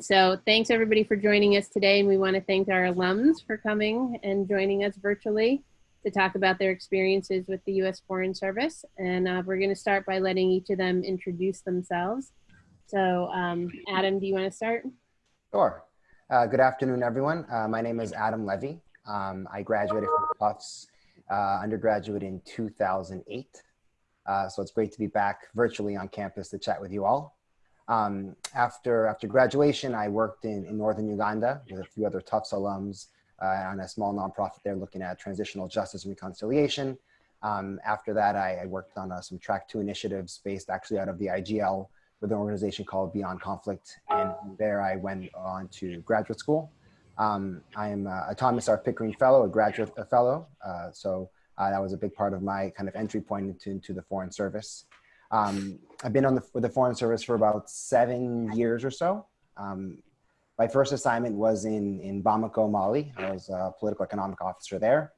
So thanks everybody for joining us today. And we want to thank our alums for coming and joining us virtually to talk about their experiences with the U.S. Foreign Service. And uh, we're going to start by letting each of them introduce themselves. So um, Adam, do you want to start? Sure. Uh, good afternoon, everyone. Uh, my name is Adam Levy. Um, I graduated from Tufts uh, undergraduate in 2008. Uh, so it's great to be back virtually on campus to chat with you all. Um, after, after graduation, I worked in, in Northern Uganda with a few other Tufts alums uh, on a small nonprofit there looking at transitional justice and reconciliation. Um, after that, I, I worked on uh, some track two initiatives based actually out of the IGL with an organization called Beyond Conflict. And there I went on to graduate school. Um, I am a Thomas R. Pickering Fellow, a graduate a fellow. Uh, so uh, that was a big part of my kind of entry point into, into the Foreign Service. Um, I've been on the, with the Foreign Service for about seven years or so. Um, my first assignment was in, in Bamako, Mali. I was a political economic officer there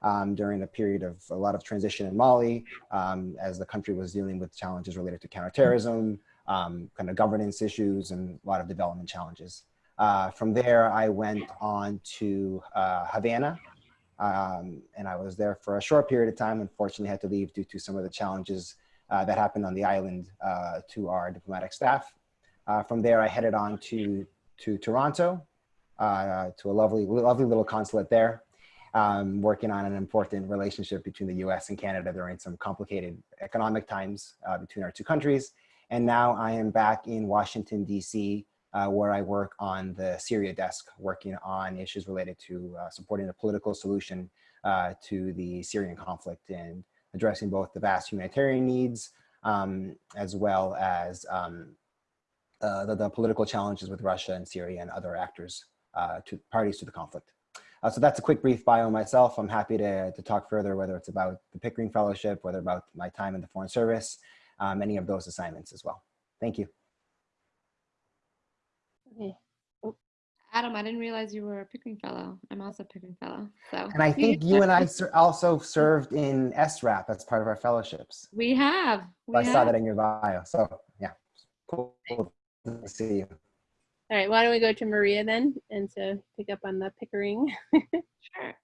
um, during a period of a lot of transition in Mali um, as the country was dealing with challenges related to counterterrorism, um, kind of governance issues, and a lot of development challenges. Uh, from there, I went on to uh, Havana, um, and I was there for a short period of time. Unfortunately, had to leave due to some of the challenges that happened on the island uh, to our diplomatic staff. Uh, from there, I headed on to, to Toronto, uh, to a lovely, lovely little consulate there, um, working on an important relationship between the US and Canada during some complicated economic times uh, between our two countries. And now I am back in Washington, DC, uh, where I work on the Syria desk, working on issues related to supporting a political solution to the Syrian conflict and addressing both the vast humanitarian needs um, as well as um, uh, the, the, political challenges with Russia and Syria and other actors, uh, to parties to the conflict. Uh, so that's a quick brief bio myself. I'm happy to, to talk further, whether it's about the Pickering Fellowship, whether about my time in the Foreign Service, um, any of those assignments as well. Thank you. Okay. Adam, I didn't realize you were a Pickering Fellow. I'm also a Pickering Fellow. So. And I think you and I ser also served in SRAP as part of our fellowships. We have. We I have. saw that in your bio. So yeah, cool, cool to see you. All right, why don't we go to Maria then and to pick up on the Pickering. sure.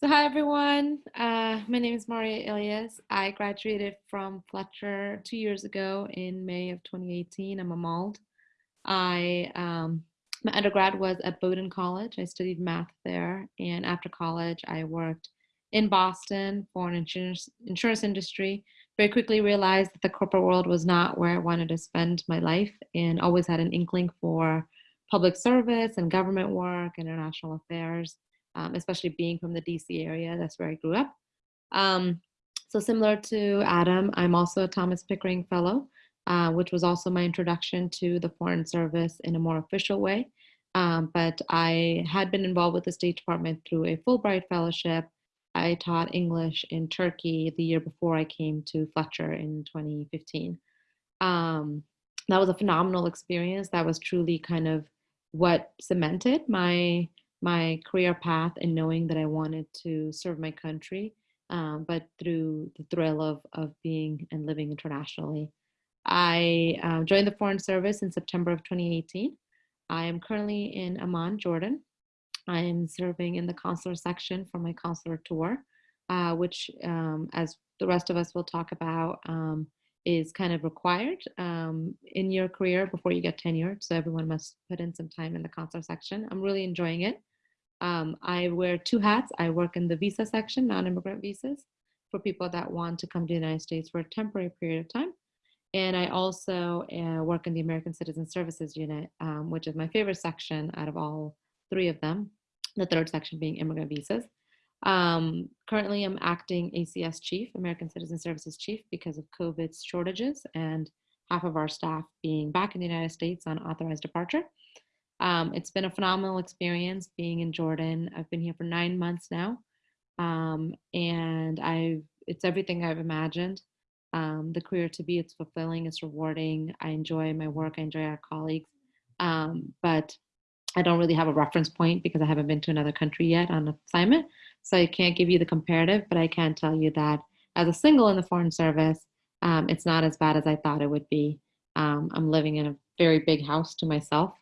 So hi everyone, uh, my name is Maria Ilias. I graduated from Fletcher two years ago in May of 2018. I'm a MALD. I um, my undergrad was at Bowdoin College. I studied math there. And after college, I worked in Boston for an insurance, insurance industry. Very quickly realized that the corporate world was not where I wanted to spend my life and always had an inkling for public service and government work, international affairs, um, especially being from the DC area. That's where I grew up. Um, so similar to Adam, I'm also a Thomas Pickering Fellow uh, which was also my introduction to the Foreign Service in a more official way. Um, but I had been involved with the State Department through a Fulbright Fellowship. I taught English in Turkey the year before I came to Fletcher in 2015. Um, that was a phenomenal experience. That was truly kind of what cemented my my career path and knowing that I wanted to serve my country, um, but through the thrill of of being and living internationally. I uh, joined the Foreign Service in September of 2018. I am currently in Amman, Jordan. I am serving in the consular section for my consular tour, uh, which, um, as the rest of us will talk about, um, is kind of required um, in your career before you get tenured. So everyone must put in some time in the consular section. I'm really enjoying it. Um, I wear two hats. I work in the visa section, non-immigrant visas, for people that want to come to the United States for a temporary period of time. And I also uh, work in the American Citizen Services Unit, um, which is my favorite section out of all three of them, the third section being immigrant visas. Um, currently, I'm acting ACS chief, American Citizen Services chief, because of COVID shortages and half of our staff being back in the United States on authorized departure. Um, it's been a phenomenal experience being in Jordan. I've been here for nine months now, um, and I've it's everything I've imagined um, the career to be. It's fulfilling, it's rewarding. I enjoy my work, I enjoy our colleagues. Um, but I don't really have a reference point because I haven't been to another country yet on assignment. So I can't give you the comparative, but I can tell you that as a single in the Foreign Service, um, it's not as bad as I thought it would be. Um, I'm living in a very big house to myself.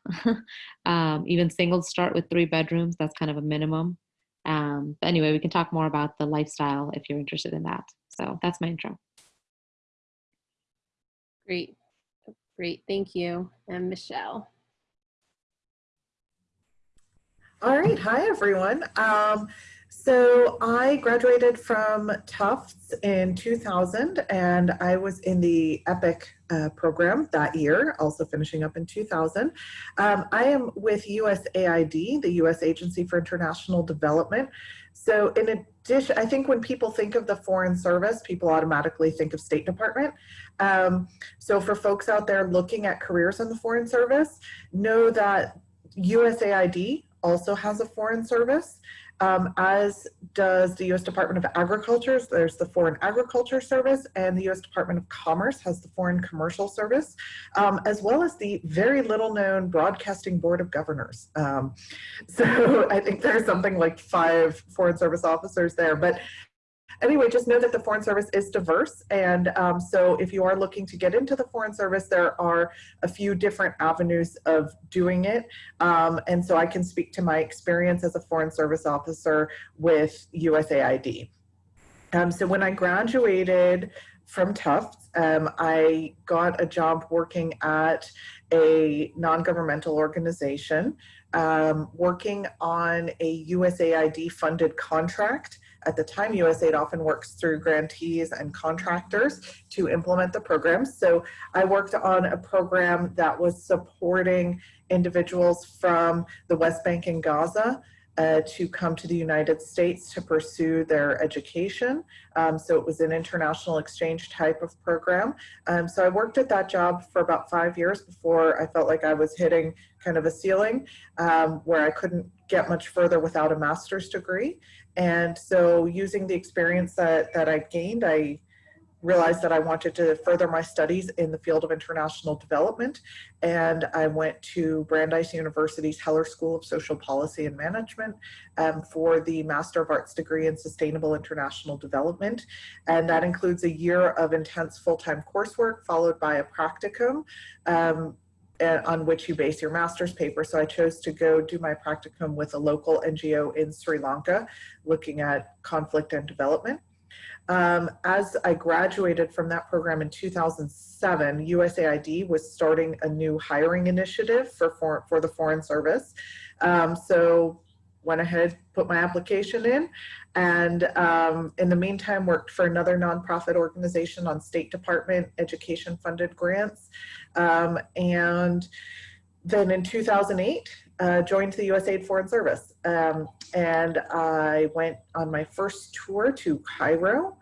um, even singles start with three bedrooms. That's kind of a minimum. Um, but anyway, we can talk more about the lifestyle if you're interested in that. So that's my intro. Great. Great. Thank you. And Michelle. All right. Hi, everyone. Um, so I graduated from Tufts in 2000 and I was in the EPIIC uh, program that year, also finishing up in 2000. Um, I am with USAID, the US Agency for International Development. So in addition, I think when people think of the Foreign Service, people automatically think of State Department. Um, so for folks out there looking at careers in the Foreign Service, know that USAID also has a Foreign Service um, as does the U.S. Department of Agriculture. There's the Foreign Agriculture Service, and the U.S. Department of Commerce has the Foreign Commercial Service, um, as well as the very little known Broadcasting Board of Governors. Um, so I think there's something like five Foreign Service officers there, but anyway, just know that the Foreign Service is diverse. And um, so if you are looking to get into the Foreign Service, there are a few different avenues of doing it. Um, and so I can speak to my experience as a Foreign Service officer with USAID. Um, so when I graduated from Tufts, um, I got a job working at a non-governmental organization, um, working on a USAID funded contract at the time, USAID often works through grantees and contractors to implement the programs. So I worked on a program that was supporting individuals from the West Bank and Gaza uh, to come to the United States to pursue their education. Um, so it was an international exchange type of program. Um, so I worked at that job for about five years before I felt like I was hitting kind of a ceiling um, where I couldn't get much further without a master's degree. And so using the experience that, that I gained, I realized that I wanted to further my studies in the field of international development. And I went to Brandeis University's Heller School of Social Policy and Management um, for the Master of Arts degree in Sustainable International Development. And that includes a year of intense full-time coursework followed by a practicum um, on which you base your master's paper. So I chose to go do my practicum with a local NGO in Sri Lanka, looking at conflict and development. Um, as I graduated from that program in 2007, USAID was starting a new hiring initiative for, for, for the Foreign Service. Um, so went ahead, put my application in, and um, in the meantime worked for another nonprofit organization on State Department education funded grants. Um, and then in 2008, uh, joined the USAID Foreign Service. Um, and I went on my first tour to Cairo,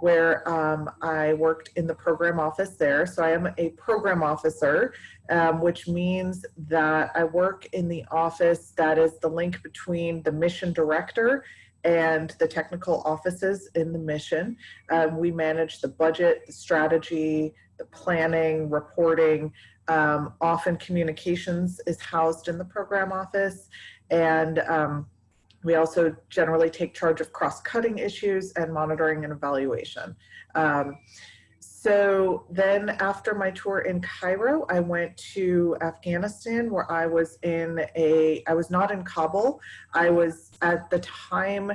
where um, I worked in the program office there. So I am a program officer, um, which means that I work in the office that is the link between the mission director and the technical offices in the mission. Um, we manage the budget, the strategy, the planning, reporting. Um, often communications is housed in the program office. And um, we also generally take charge of cross-cutting issues and monitoring and evaluation. Um, so then after my tour in Cairo, I went to Afghanistan where I was in a, I was not in Kabul. I was at the time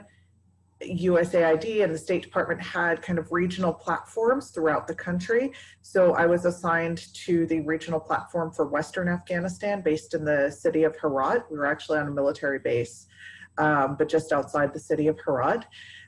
USAID and the State Department had kind of regional platforms throughout the country. So I was assigned to the regional platform for Western Afghanistan based in the city of Herat. We were actually on a military base, um, but just outside the city of Herat.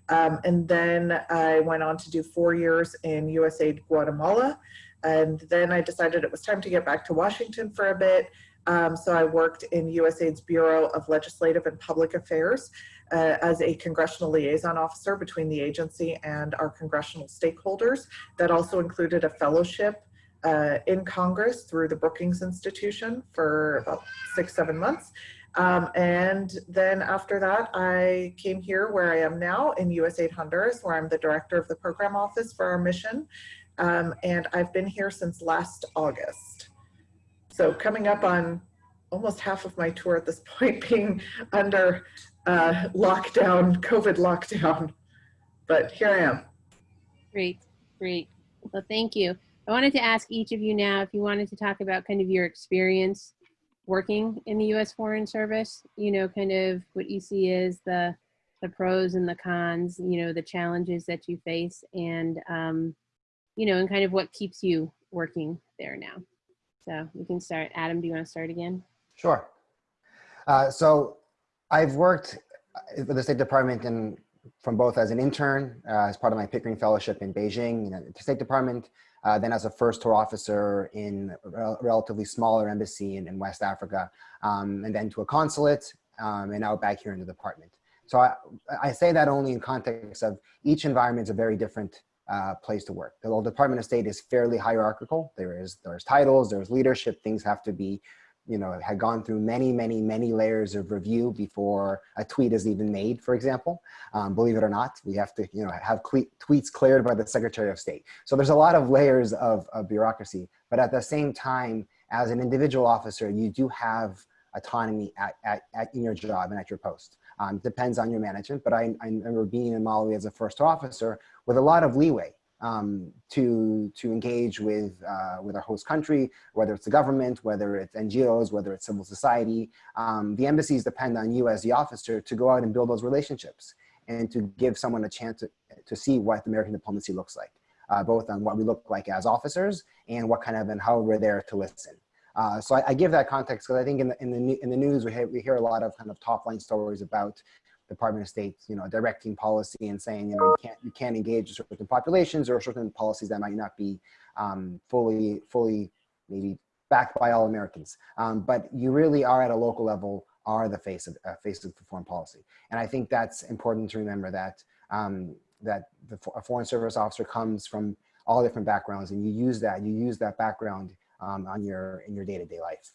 Um, and then I went on to do four years in USAID Guatemala. And then I decided it was time to get back to Washington for a bit. Um, so I worked in USAID's Bureau of Legislative and Public Affairs uh, as a congressional liaison officer between the agency and our congressional stakeholders. That also included a fellowship uh, in Congress through the Brookings Institution for about six, seven months. Um, and then after that, I came here where I am now in USAID Honduras, where I'm the director of the program office for our mission. Um, and I've been here since last August. So coming up on almost half of my tour at this point being under uh, lockdown, COVID lockdown. But here I am. Great, great. Well, thank you. I wanted to ask each of you now if you wanted to talk about kind of your experience working in the U.S. Foreign Service. You know, kind of what you see as the the pros and the cons. You know, the challenges that you face, and um, you know, and kind of what keeps you working there now. So we can start. Adam, do you want to start again? Sure. Uh, so I've worked with the State Department in, from both as an intern, uh, as part of my Pickering Fellowship in Beijing, you know, the State Department, uh, then as a first tour officer in a relatively smaller embassy in, in West Africa, um, and then to a consulate, um, and now back here in the department. So I, I say that only in context of each environment is a very different uh, place to work. The Department of State is fairly hierarchical. There is there's titles, there's leadership. Things have to be, you know, had gone through many, many, many layers of review before a tweet is even made. For example, um, believe it or not, we have to, you know, have tweets cleared by the Secretary of State. So there's a lot of layers of, of bureaucracy. But at the same time, as an individual officer, you do have autonomy at, at, at in your job and at your post. Um, depends on your management, but I, I remember being in Malawi as a first officer with a lot of leeway um, to, to engage with, uh, with our host country, whether it's the government, whether it's NGOs, whether it's civil society. Um, the embassies depend on you as the officer to go out and build those relationships and to give someone a chance to, to see what American diplomacy looks like, uh, both on what we look like as officers and what kind of, and how we're there to listen. Uh, so I, I, give that context because I think in the, in the, in the news, we, we hear a lot of kind of top line stories about Department of State, you know, directing policy and saying, you know, you can't, you can't engage certain populations or certain policies that might not be um, fully, fully maybe backed by all Americans. Um, but you really are at a local level are the face of, uh, face of foreign policy. And I think that's important to remember that, um, that the, a foreign service officer comes from all different backgrounds and you use that, you use that background um, on your in your day-to-day -day life.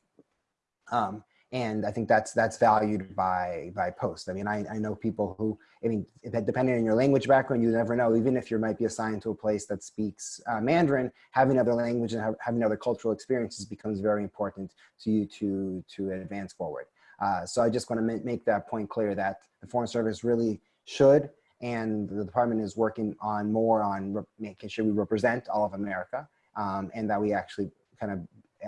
Um, and I think that's that's valued by by post. I mean, I, I know people who, I mean, depending on your language background, you never know. Even if you might be assigned to a place that speaks uh, Mandarin, having other language and having other cultural experiences becomes very important to you to to advance forward. Uh, so I just want to make that point clear that the Foreign Service really should, and the department is working on more on making sure we represent all of America, um, and that we actually kind of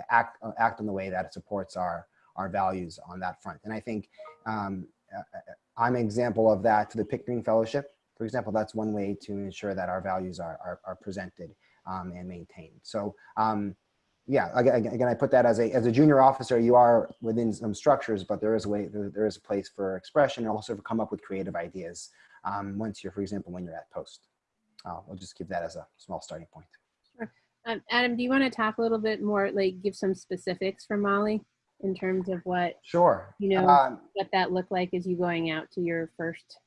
act, act in the way that it supports our, our values on that front. And I think um, uh, uh, I'm an example of that to the Pickering Fellowship. For example, that's one way to ensure that our values are, are, are presented um, and maintained. So um, yeah, again, again, I put that as a, as a junior officer, you are within some structures, but there is a way, there, is a place for expression and also to come up with creative ideas um, once you're, for example, when you're at post. Uh, we'll just give that as a small starting point. Um, Adam, do you want to talk a little bit more, like give some specifics for Mali in terms of what, sure. you know, Um, what that looked like as you going out to your first,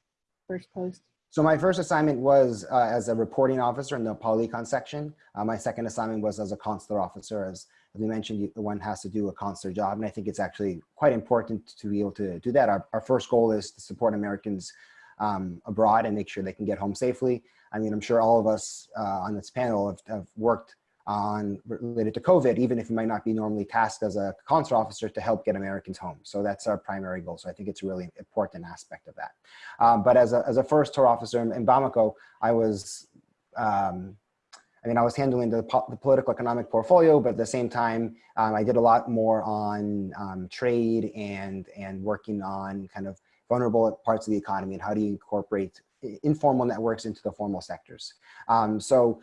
first post? So my first assignment was uh, as a reporting officer in the pol-econ section. Uh, my second assignment was as a consular officer. As, as we mentioned, you, one has to do a consular job, and I think it's actually quite important to be able to do that. Our, our first goal is to support Americans um, abroad and make sure they can get home safely. I mean, I'm sure all of us uh, on this panel have, have worked on related to COVID, even if you might not be normally tasked as a consular officer to help get Americans home. So that's our primary goal. So I think it's a really important aspect of that. Um, but as a, as a first tour officer in, Bamako, I was, um, I mean, I was handling the, po the, political economic portfolio, but at the same time, um, I did a lot more on um, trade and, and working on kind of vulnerable parts of the economy and how do you incorporate informal networks into the formal sectors. Um, so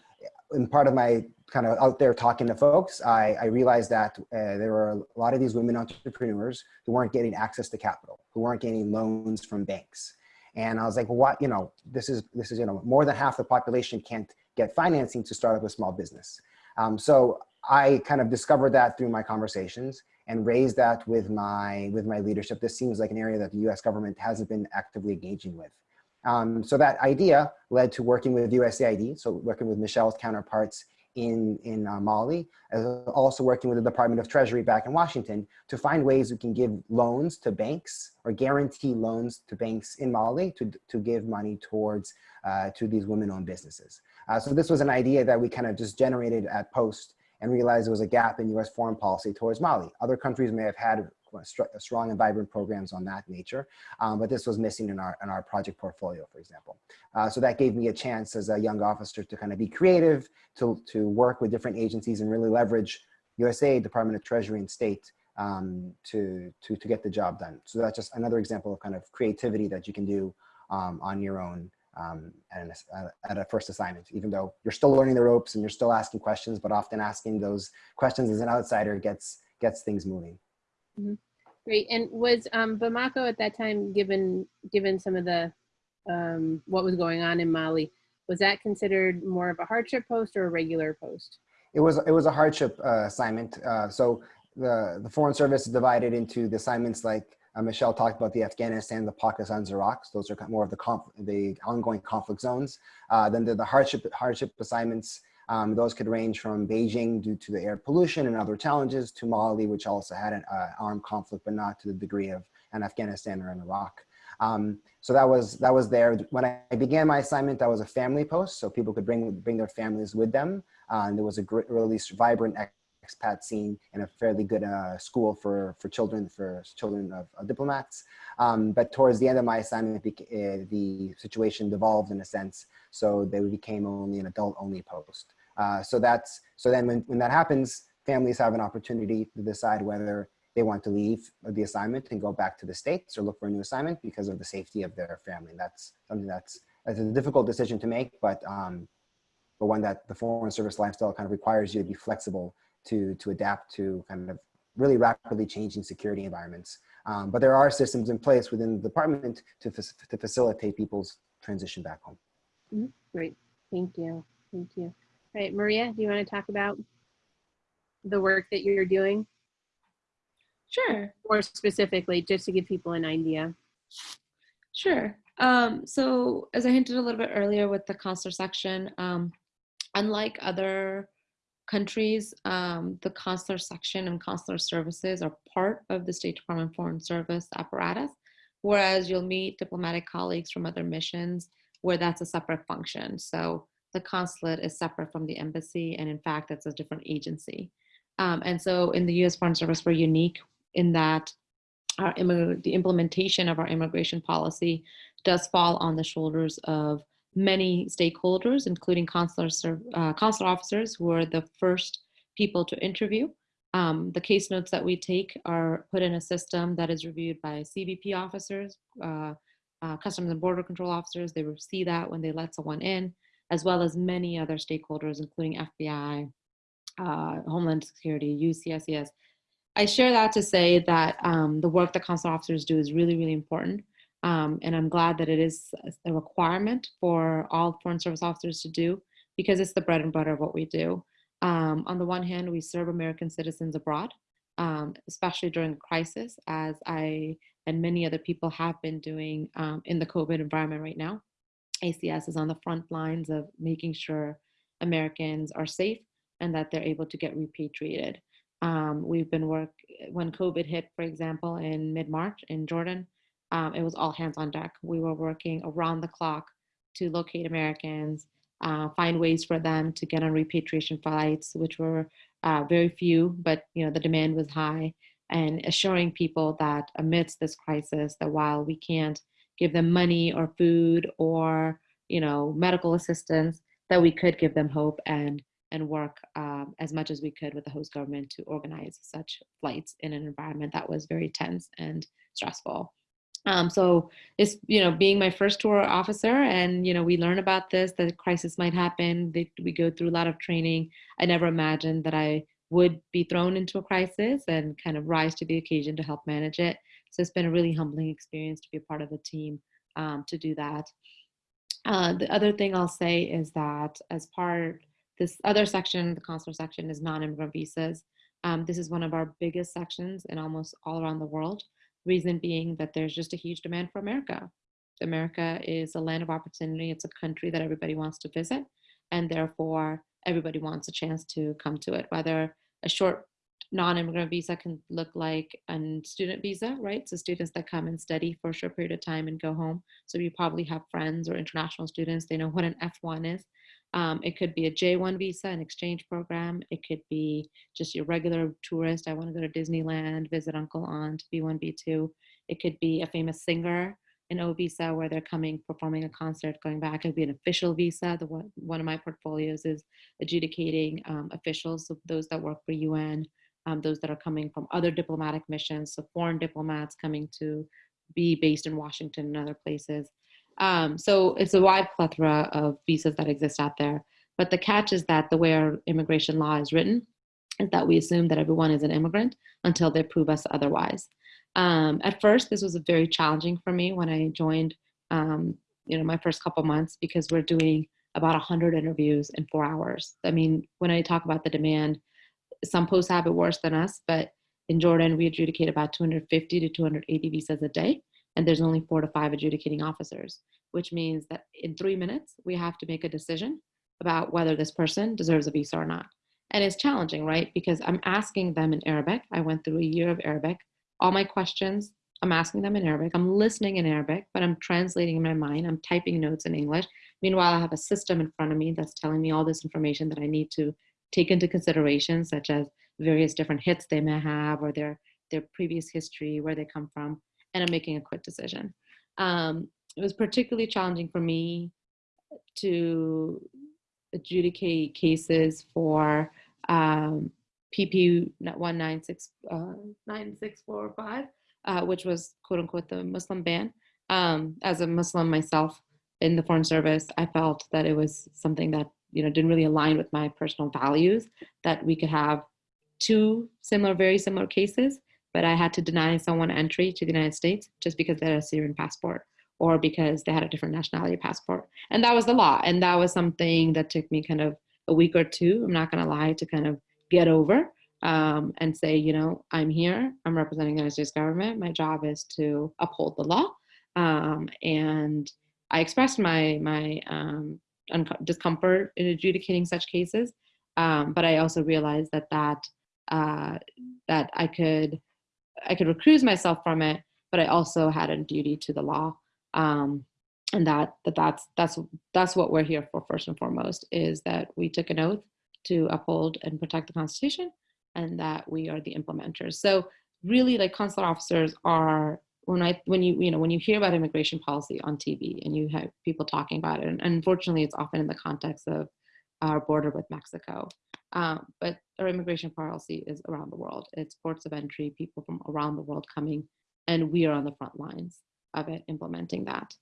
in part of my kind of out there talking to folks, I, I realized that uh, there were a lot of these women entrepreneurs who weren't getting access to capital, who weren't getting loans from banks. And I was like, well, what, you know, this is, this is, you know, more than half the population can't get financing to start up a small business. Um, so I kind of discovered that through my conversations and raised that with my, with my leadership. This seems like an area that the US government hasn't been actively engaging with. Um, so that idea led to working with USAID, so working with Michelle's counterparts in, in uh, Mali, also working with the Department of Treasury back in Washington to find ways we can give loans to banks or guarantee loans to banks in Mali to, to give money towards uh, to these women-owned businesses. Uh, so this was an idea that we kind of just generated at Post and realized there was a gap in US foreign policy towards Mali. Other countries may have had strong and vibrant programs on that nature. Um, but this was missing in our in our project portfolio, for example. Uh, so that gave me a chance as a young officer to kind of be creative, to to work with different agencies and really leverage USA Department of Treasury and State um, to to to get the job done. So that's just another example of kind of creativity that you can do um, on your own um, at, an, uh, at a first assignment, even though you're still learning the ropes and you're still asking questions, but often asking those questions as an outsider gets gets things moving. Mm-hmm. Great. And was um, Bamako at that time, given given some of the um, what was going on in Mali, was that considered more of a hardship post or a regular post? It was it was a hardship uh, assignment. Uh, so the the Foreign Service is divided into the assignments like uh, Michelle talked about the Afghanistan, the Pakistan, Iraq. Those are more of the the ongoing conflict zones. Uh, then the, the hardship hardship assignments. Um, those could range from Beijing due to the air pollution and other challenges to Mali, which also had an uh, armed conflict, but not to the degree of an Afghanistan or in Iraq. Um, so that was that was there when I began my assignment. That was a family post, so people could bring bring their families with them. Uh, and there was a great, really vibrant expat scene and a fairly good uh, school for, for children, for children of, of diplomats. Um, but towards the end of my assignment, uh, the situation devolved in a sense, so they became only an adult-only post. Uh, so that's so then when, when that happens, families have an opportunity to decide whether they want to leave the assignment and go back to the states or look for a new assignment because of the safety of their family. That's something that's, that's a difficult decision to make, but um, but one that the foreign service lifestyle kind of requires you to be flexible to, to adapt to kind of really rapidly changing security environments. Um, but there are systems in place within the department to, to facilitate people's transition back home. Mm -hmm. Great, thank you, thank you. Right, Maria, do you want to talk about the work that you're doing? Sure. More specifically, just to give people an idea. Sure. Um, so as I hinted a little bit earlier with the consular section, um, unlike other countries, um, the consular section and consular services are part of the State Department Foreign Service apparatus, whereas you'll meet diplomatic colleagues from other missions where that's a separate function. So the consulate is separate from the embassy, and in fact, it's a different agency. Um, and so in the U.S. Foreign Service, we're unique in that our the implementation of our immigration policy does fall on the shoulders of many stakeholders, including consular, uh, consular officers who are the first people to interview. Um, the case notes that we take are put in a system that is reviewed by CBP officers, uh, uh, Customs and Border Control officers. They see that when they let someone in, as well as many other stakeholders, including FBI, uh, Homeland Security, UCSCS. I share that to say that um, the work that consular officers do is really, really important. Um, and I'm glad that it is a requirement for all Foreign Service officers to do because it's the bread and butter of what we do. Um, on the one hand, we serve American citizens abroad, um, especially during crisis, as I and many other people have been doing um, in the COVID environment right now. ACS is on the front lines of making sure Americans are safe and that they're able to get repatriated. Um, we've been work when COVID hit, for example, in mid-March in Jordan, um, it was all hands on deck. We were working around the clock to locate Americans, uh, find ways for them to get on repatriation flights, which were uh, very few, but you know the demand was high, and assuring people that amidst this crisis, that while we can't give them money or food or you know medical assistance, that we could give them hope and and work um, as much as we could with the host government to organize such flights in an environment that was very tense and stressful. Um, so it's, you know, being my first tour officer and, you know, we learn about this, that a crisis might happen. They, we go through a lot of training. I never imagined that I would be thrown into a crisis and kind of rise to the occasion to help manage it. So it's been a really humbling experience to be a part of the team um, to do that. Uh, the other thing I'll say is that as part, this other section, the consular section is non-immigrant visas. Um, this is one of our biggest sections in almost all around the world. Reason being that there's just a huge demand for America. America is a land of opportunity. It's a country that everybody wants to visit. And therefore, everybody wants a chance to come to it, whether a short non-immigrant visa can look like a student visa, right? So students that come and study for a short period of time and go home. So you probably have friends or international students, they know what an F1 is. Um, it could be a J1 visa, an exchange program. It could be just your regular tourist. I want to go to Disneyland, visit uncle, aunt, B1, B2. It could be a famous singer, an O visa, where they're coming, performing a concert, going back. It could be an official visa. The one, one of my portfolios is adjudicating um, officials, of those that work for UN, um, those that are coming from other diplomatic missions, so foreign diplomats coming to be based in Washington and other places. Um, so it's a wide plethora of visas that exist out there. But the catch is that the way our immigration law is written is that we assume that everyone is an immigrant until they prove us otherwise. Um, at first, this was very challenging for me when I joined, um, you know, my first couple months because we're doing about 100 interviews in four hours. I mean, when I talk about the demand, some posts have it worse than us, but in Jordan, we adjudicate about 250 to 280 visas a day, and there's only four to five adjudicating officers, which means that in three minutes, we have to make a decision about whether this person deserves a visa or not. And it's challenging, right? Because I'm asking them in Arabic. I went through a year of Arabic. All my questions, I'm asking them in Arabic. I'm listening in Arabic, but I'm translating in my mind. I'm typing notes in English. Meanwhile, I have a system in front of me that's telling me all this information that I need to take into consideration, such as various different hits they may have or their, their previous history, where they come from, and I'm making a quick decision. Um, it was particularly challenging for me to adjudicate cases for um, PP 19645, uh, uh, which was quote unquote the Muslim ban. Um, as a Muslim myself in the Foreign Service, I felt that it was something that you know didn't really align with my personal values. That we could have two similar, very similar cases, but I had to deny someone entry to the United States just because they had a Syrian passport or because they had a different nationality passport. And that was the law. And that was something that took me kind of a week or two, I'm not gonna lie, to kind of get over um, and say, you know, I'm here, I'm representing the United States government. My job is to uphold the law. Um, and I expressed my, my um, discomfort in adjudicating such cases. Um, but I also realized that that uh, that I could I could recuse myself from it, but I also had a duty to the law, um, and that that that's that's that's what we're here for first and foremost is that we took an oath to uphold and protect the Constitution, and that we are the implementers. So really, like consular officers are when I when you you know when you hear about immigration policy on TV and you have people talking about it, and unfortunately, it's often in the context of our border with Mexico. Um, but our immigration policy is around the world. It's ports of entry, people from around the world coming, and we are on the front lines of it, implementing that.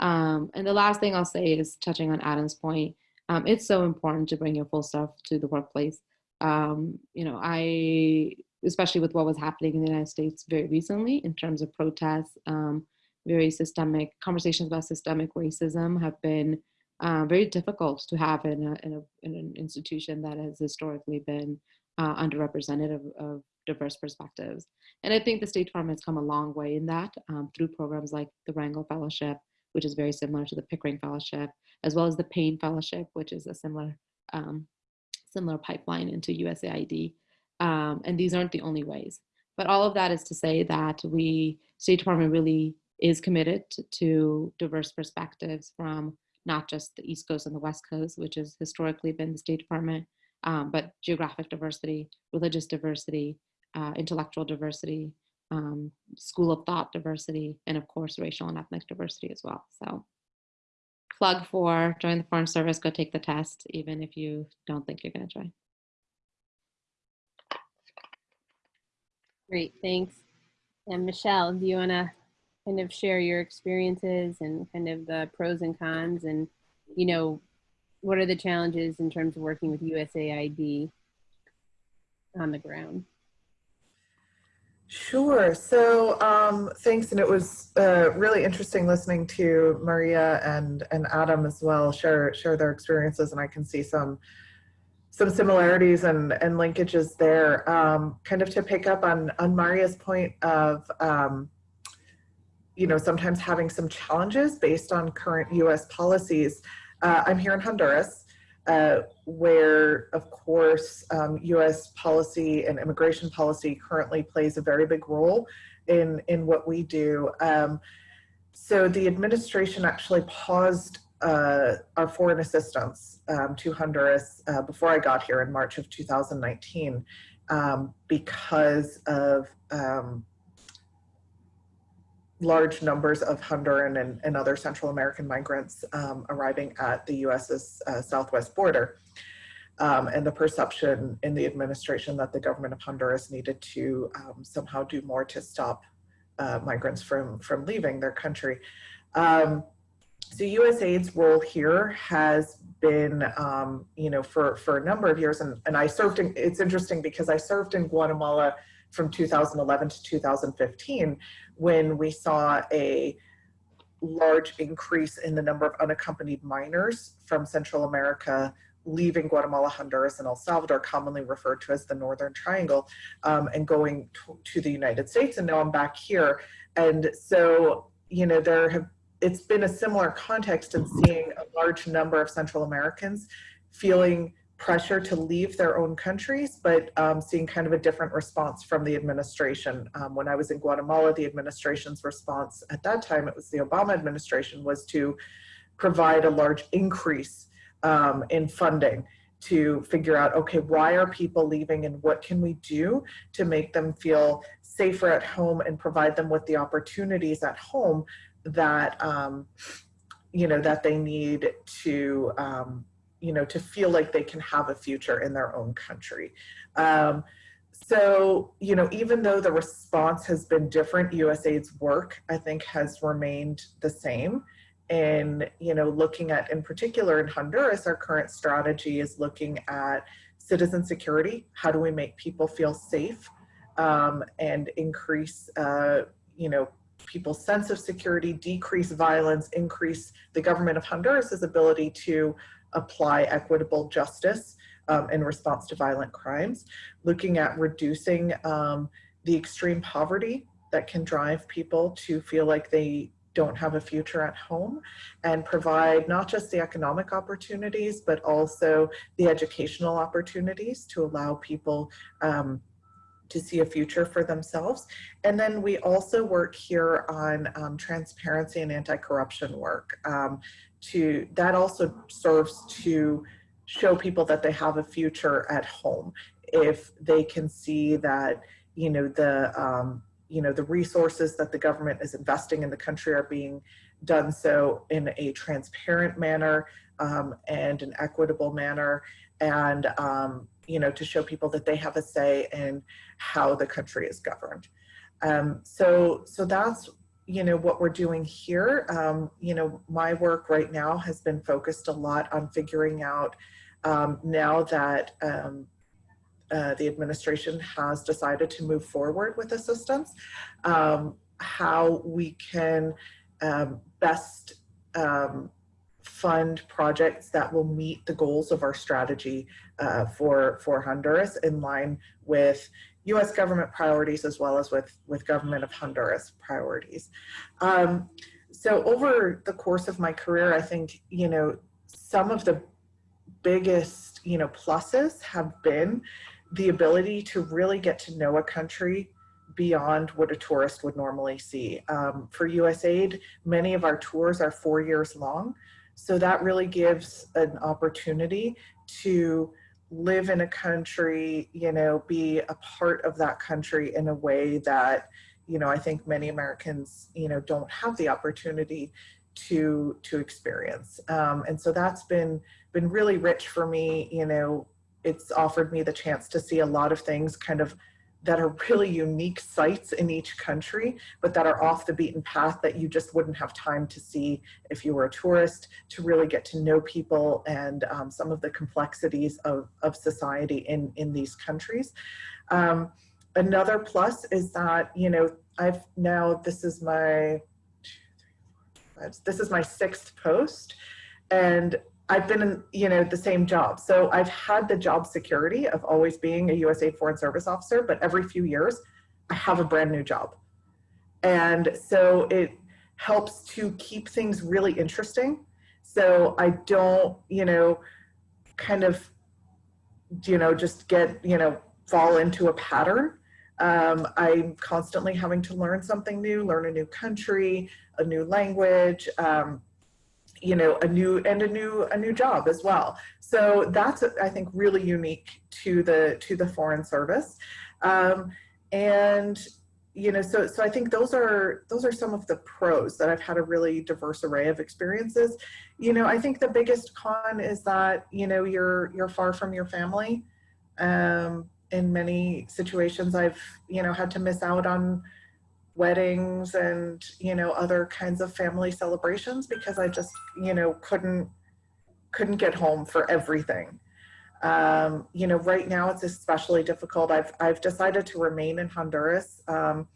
Um, and the last thing I'll say is touching on Adam's point, um, it's so important to bring your full self to the workplace. Um, you know, I, especially with what was happening in the United States very recently in terms of protests, um, very systemic conversations about systemic racism have been uh, very difficult to have in, a, in, a, in, an institution that has historically been uh, underrepresented of, of, diverse perspectives. And I think the State Department has come a long way in that um, through programs like the Rangel Fellowship, which is very similar to the Pickering Fellowship, as well as the Payne Fellowship, which is a similar, um, similar pipeline into USAID. Um, and these aren't the only ways. But all of that is to say that we, State Department really is committed to diverse perspectives from not just the East Coast and the West Coast, which has historically been the State Department, um, but geographic diversity, religious diversity, uh, intellectual diversity, um, school of thought diversity, and of course, racial and ethnic diversity as well. So plug for join the Foreign Service, go take the test, even if you don't think you're gonna join. Great, thanks. And Michelle, do you wanna kind of share your experiences and kind of the pros and cons and, you know, what are the challenges in terms of working with USAID on the ground? Sure. So um, thanks, and it was uh, really interesting listening to Maria and and Adam as well share share their experiences, and I can see some some similarities and and linkages there. Um, kind of to pick up on on Maria's point of um, you know, sometimes having some challenges based on current US policies. Uh, I'm here in Honduras, uh, where, of course, um, US policy and immigration policy currently plays a very big role in, in what we do. Um, so the administration actually paused uh, our foreign assistance um, to Honduras uh, before I got here in March of 2019 um, because of um, large numbers of Honduran and, and other Central American migrants um, arriving at the US's uh, southwest border. Um, and the perception in the administration that the government of Honduras needed to um, somehow do more to stop uh, migrants from, from leaving their country. Um, so USAID's role here has been, um, you know, for, for a number of years, and, and I served in, it's interesting because I served in Guatemala from 2011 to 2015 when we saw a large increase in the number of unaccompanied minors from Central America leaving Guatemala, Honduras, and El Salvador, commonly referred to as the Northern Triangle, um, and going to, to the United States. And now I'm back here. And so, you know, there have it's been a similar context in seeing a large number of Central Americans feeling pressure to leave their own countries, but um, seeing kind of a different response from the administration. Um, when I was in Guatemala, the administration's response at that time, it was the Obama administration, was to provide a large increase um, in funding to figure out, okay, why are people leaving and what can we do to make them feel safer at home and provide them with the opportunities at home that um, you know that they need to um, you know to feel like they can have a future in their own country. Um, so you know even though the response has been different, USAID's work I think has remained the same. And you know looking at in particular in Honduras, our current strategy is looking at citizen security. How do we make people feel safe um, and increase uh, you know people's sense of security, decrease violence, increase the government of Honduras' ability to apply equitable justice um, in response to violent crimes, looking at reducing um, the extreme poverty that can drive people to feel like they don't have a future at home and provide not just the economic opportunities, but also the educational opportunities to allow people um, to see a future for themselves. And then we also work here on um, transparency and anti-corruption work. Um, to That also serves to show people that they have a future at home if they can see that, you know, the, um, you know, the resources that the government is investing in the country are being done so in a transparent manner um, and an equitable manner and um, you know, to show people that they have a say in how the country is governed. Um, so, so that's, you know, what we're doing here. Um, you know, my work right now has been focused a lot on figuring out um, now that um, uh, the administration has decided to move forward with assistance, um, how we can um, best fund projects that will meet the goals of our strategy uh, for, for Honduras in line with US government priorities as well as with, with government of Honduras priorities. Um, so over the course of my career, I think, you know, some of the biggest, you know, pluses have been the ability to really get to know a country beyond what a tourist would normally see. Um, for USAID, many of our tours are four years long. So that really gives an opportunity to live in a country, you know, be a part of that country in a way that, you know, I think many Americans, you know, don't have the opportunity to to experience. Um, and so that's been been really rich for me. You know, it's offered me the chance to see a lot of things kind of that are really unique sites in each country, but that are off the beaten path that you just wouldn't have time to see if you were a tourist, to really get to know people and um, some of the complexities of, of society in, in these countries. Um, another plus is that, you know, I've now, this is my, this is my sixth post and I've been in, you know, the same job. So I've had the job security of always being a USA Foreign Service Officer, but every few years I have a brand new job. And so it helps to keep things really interesting. So I don't, you know, kind of, you know, just get, you know, fall into a pattern. Um, I'm constantly having to learn something new, learn a new country, a new language, um, you know a new and a new a new job as well. So that's i think really unique to the to the foreign service. Um, and you know so so i think those are those are some of the pros that i've had a really diverse array of experiences. You know i think the biggest con is that you know you're you're far from your family. Um in many situations i've you know had to miss out on weddings and you know other kinds of family celebrations because I just you know couldn't couldn't get home for everything. Um, you know, right now it's especially difficult. I've I've decided to remain in Honduras. Um,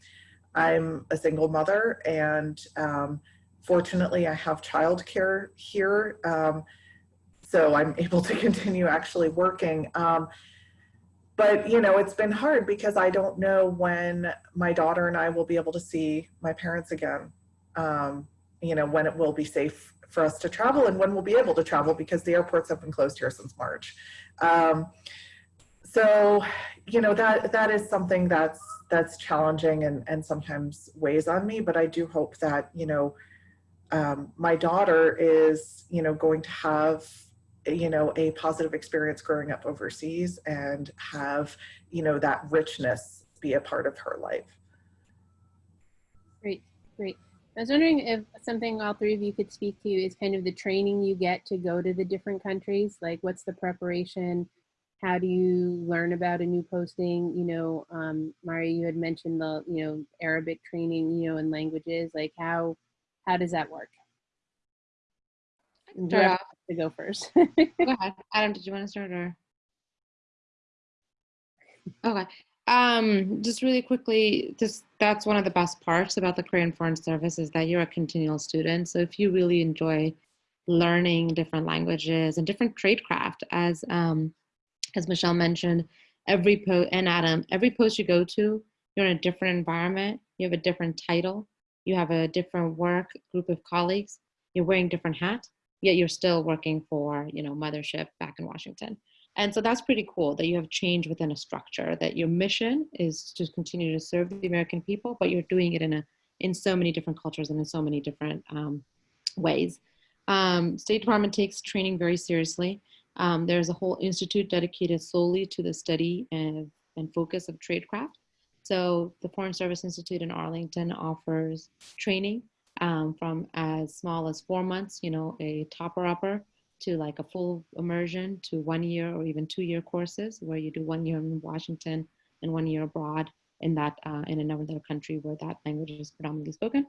I'm a single mother, and um, fortunately, I have childcare here, um, so I'm able to continue actually working. But you know it's been hard because i don't know when my daughter and i will be able to see my parents again. Um, you know when it will be safe for us to travel and when we'll be able to travel because the airports have been closed here since march. Um, so you know that that is something that's that's challenging and and sometimes weighs on me but i do hope that you know um, my daughter is you know going to have you know, a positive experience growing up overseas and have, you know, that richness be a part of her life. Great, great. I was wondering if something all three of you could speak to is kind of the training you get to go to the different countries. Like, what's the preparation? How do you learn about a new posting? You know, um, Mario, you had mentioned the, you know, Arabic training, you know, and languages. Like, how how does that work? Sure to go first. go ahead. Adam, did you want to start or? Okay. Um, just really quickly, just that's one of the best parts about the career Foreign Service is that you're a continual student. So if you really enjoy learning different languages and different tradecraft, as um, as Michelle mentioned, every post and Adam, every post you go to, you're in a different environment. You have a different title. You have a different work group of colleagues. You're wearing different hats yet you're still working for you know mothership back in washington. And so that's pretty cool that you have change within a structure that your mission is to continue to serve the american people but you're doing it in a in so many different cultures and in so many different um, ways. Um, state department takes training very seriously. Um, there's a whole institute dedicated solely to the study and, and focus of tradecraft. So the foreign service institute in arlington offers training um, from as small as four months, you know, a topper upper to like a full immersion to one year or even two year courses where you do one year in Washington and one year abroad in that uh, in another country where that language is predominantly spoken.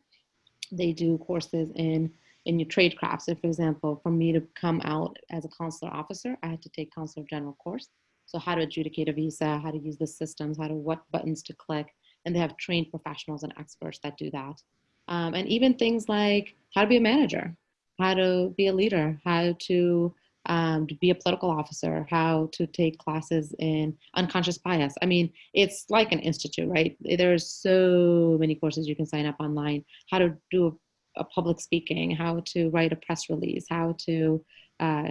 They do courses in in your trade crafts. So for example, for me to come out as a consular officer, I had to take consular general course. So how to adjudicate a visa, how to use the systems, how to what buttons to click, and they have trained professionals and experts that do that um, and even things like how to be a manager, how to be a leader, how to, um, to be a political officer, how to take classes in unconscious bias. I mean, it's like an institute, right? There's so many courses you can sign up online, how to do a, a public speaking, how to write a press release, how to, uh,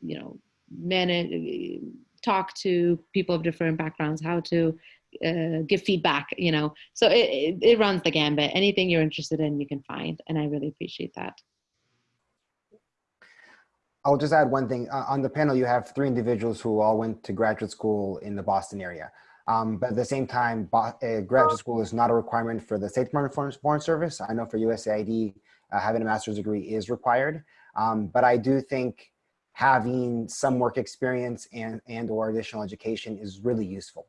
you know, manage, talk to people of different backgrounds, how to uh, give feedback, you know. So it, it, it runs the gambit. Anything you're interested in, you can find. And I really appreciate that. I'll just add one thing. Uh, on the panel, you have three individuals who all went to graduate school in the Boston area. Um, but at the same time, uh, graduate school is not a requirement for the State Department Foreign, Foreign Service. I know for USAID, uh, having a master's degree is required. Um, but I do think having some work experience and, and or additional education is really useful.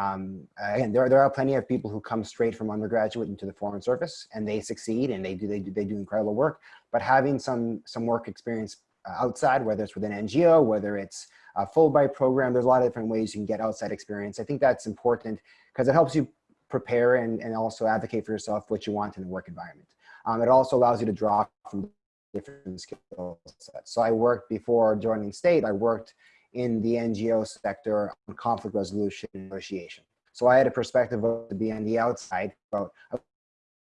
Um, again, there, are, there are plenty of people who come straight from undergraduate into the foreign service and they succeed and they do, they do, they do incredible work, but having some, some work experience uh, outside, whether it's within NGO, whether it's a Fulbright program, there's a lot of different ways you can get outside experience. I think that's important because it helps you prepare and, and also advocate for yourself what you want in the work environment. Um, it also allows you to draw from different skill sets. So I worked before joining state, I worked in the NGO sector on conflict resolution negotiation. So I had a perspective of to be on the outside about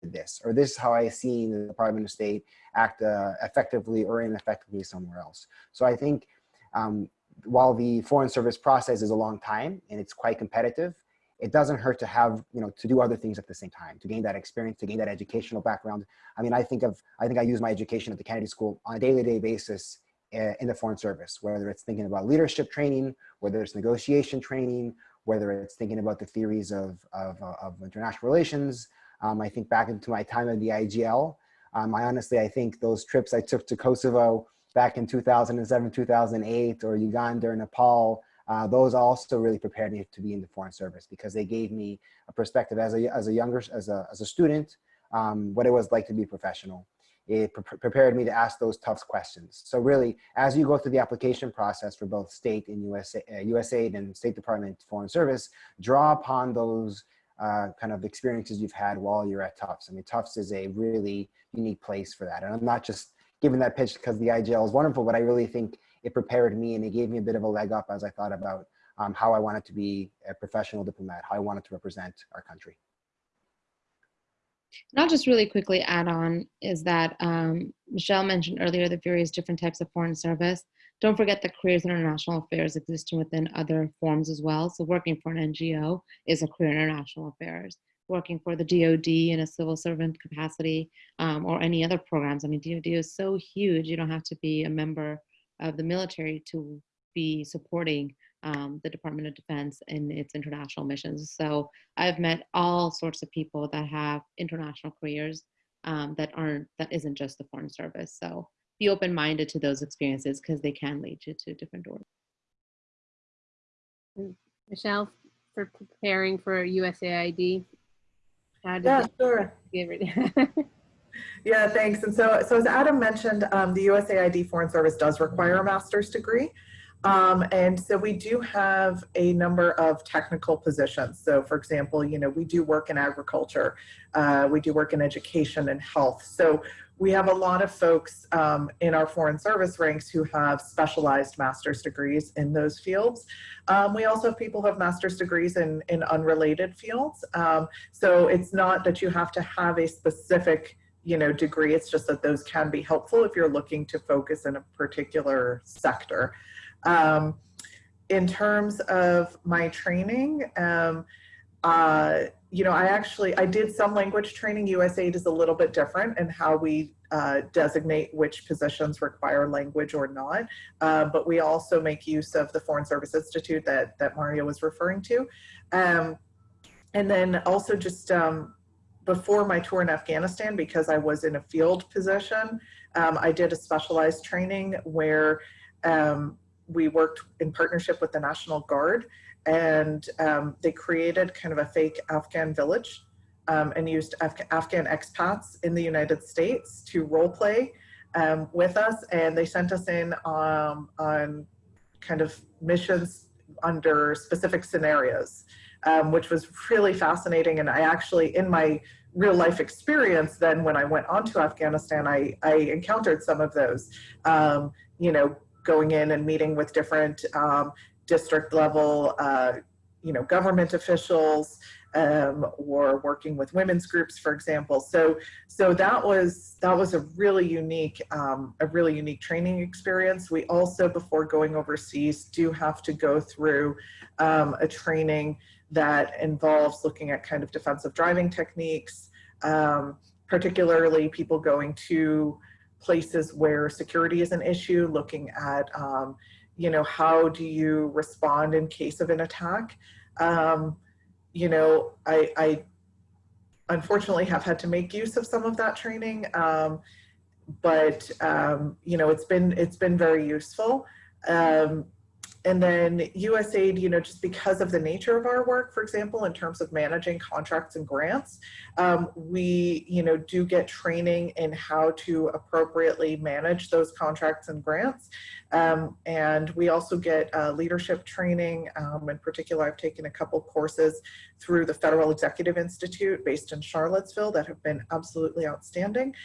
this, or this is how I see the Department of State act uh, effectively or ineffectively somewhere else. So I think um, while the Foreign Service process is a long time and it's quite competitive, it doesn't hurt to have, you know, to do other things at the same time, to gain that experience, to gain that educational background. I mean, I think of, I think I use my education at the Kennedy School on a daily day basis in the Foreign Service, whether it's thinking about leadership training, whether it's negotiation training, whether it's thinking about the theories of, of, uh, of international relations. Um, I think back into my time at the IGL, um, I honestly, I think those trips I took to Kosovo back in 2007, 2008, or Uganda or Nepal, uh, those also really prepared me to be in the foreign service because they gave me a perspective as a, as a younger, as a, as a student, um, what it was like to be professional. It pre prepared me to ask those tough questions. So really, as you go through the application process for both state and USA, uh, USAID and State Department Foreign Service, draw upon those uh, kind of experiences you've had while you're at Tufts. I mean, Tufts is a really unique place for that. And I'm not just giving that pitch because the IGL is wonderful, but I really think it prepared me and it gave me a bit of a leg up as I thought about um, how I wanted to be a professional diplomat, how I wanted to represent our country. And I'll just really quickly add on is that um, Michelle mentioned earlier the various different types of foreign service. Don't forget that careers in international affairs exist within other forms as well. So working for an NGO is a career in international affairs. Working for the DoD in a civil servant capacity um, or any other programs. I mean, DoD is so huge. You don't have to be a member of the military to be supporting um, the Department of Defense in its international missions. So I've met all sorts of people that have international careers um, that aren't, that isn't just the foreign service. So be open-minded to those experiences because they can lead you to different doors. Michelle, for preparing for USAID, how did Yeah, sure. give it? Yeah, thanks. And so, so as Adam mentioned, um, the USAID Foreign Service does require a master's degree. Um, and so we do have a number of technical positions. So for example, you know, we do work in agriculture, uh, we do work in education and health. So we have a lot of folks um, in our foreign service ranks who have specialized master's degrees in those fields. Um, we also have people who have master's degrees in, in unrelated fields. Um, so it's not that you have to have a specific you know, degree. It's just that those can be helpful if you're looking to focus in a particular sector. Um, in terms of my training, um, uh, you know, I actually, I did some language training. USAID is a little bit different in how we uh, designate which positions require language or not. Uh, but we also make use of the Foreign Service Institute that, that Mario was referring to. Um, and then also just um, before my tour in Afghanistan, because I was in a field position, um, I did a specialized training where um, we worked in partnership with the National Guard and um, they created kind of a fake Afghan village um, and used Af Afghan expats in the United States to role play um, with us. And they sent us in um, on kind of missions under specific scenarios um, which was really fascinating. And I actually, in my real life experience, then when I went on to Afghanistan, I, I encountered some of those, um, you know, going in and meeting with different um, district level, uh, you know, government officials, um, or working with women's groups, for example. So, so that was that was a really unique, um, a really unique training experience. We also, before going overseas, do have to go through um, a training that involves looking at kind of defensive driving techniques, um, particularly people going to places where security is an issue, looking at, um, you know, how do you respond in case of an attack? Um, you know, I, I, unfortunately have had to make use of some of that training, um, but um, you know, it's been it's been very useful. And then USAID, you know, just because of the nature of our work, for example, in terms of managing contracts and grants, um, we, you know, do get training in how to appropriately manage those contracts and grants. Um, and we also get uh, leadership training. Um, in particular, I've taken a couple courses through the Federal Executive Institute based in Charlottesville that have been absolutely outstanding.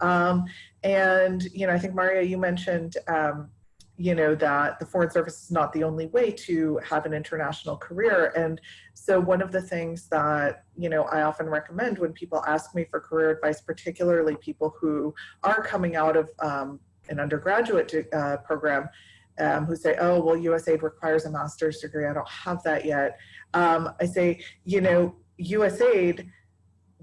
Um, and, you know, I think Maria, you mentioned, um, you know, that the Foreign Service is not the only way to have an international career. And so one of the things that, you know, I often recommend when people ask me for career advice, particularly people who are coming out of um, an undergraduate uh, program, um, who say, oh, well, USAID requires a master's degree. I don't have that yet. Um, I say, you know, USAID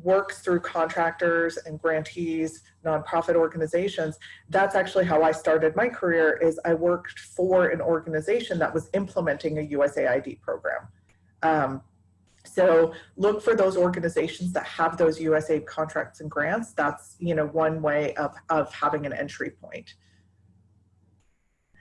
works through contractors and grantees, nonprofit organizations. That's actually how I started my career is I worked for an organization that was implementing a USAID program. Um, so look for those organizations that have those USAID contracts and grants. That's you know one way of, of having an entry point.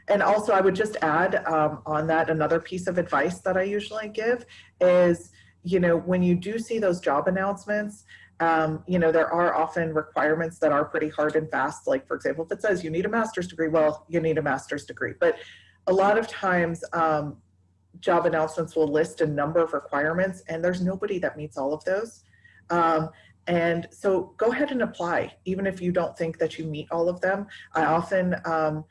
And also I would just add um, on that another piece of advice that I usually give is, you know, when you do see those job announcements, um, you know, there are often requirements that are pretty hard and fast. Like for example, if it says you need a master's degree, well, you need a master's degree. But a lot of times um, job announcements will list a number of requirements and there's nobody that meets all of those. Um, and so go ahead and apply, even if you don't think that you meet all of them. I often um,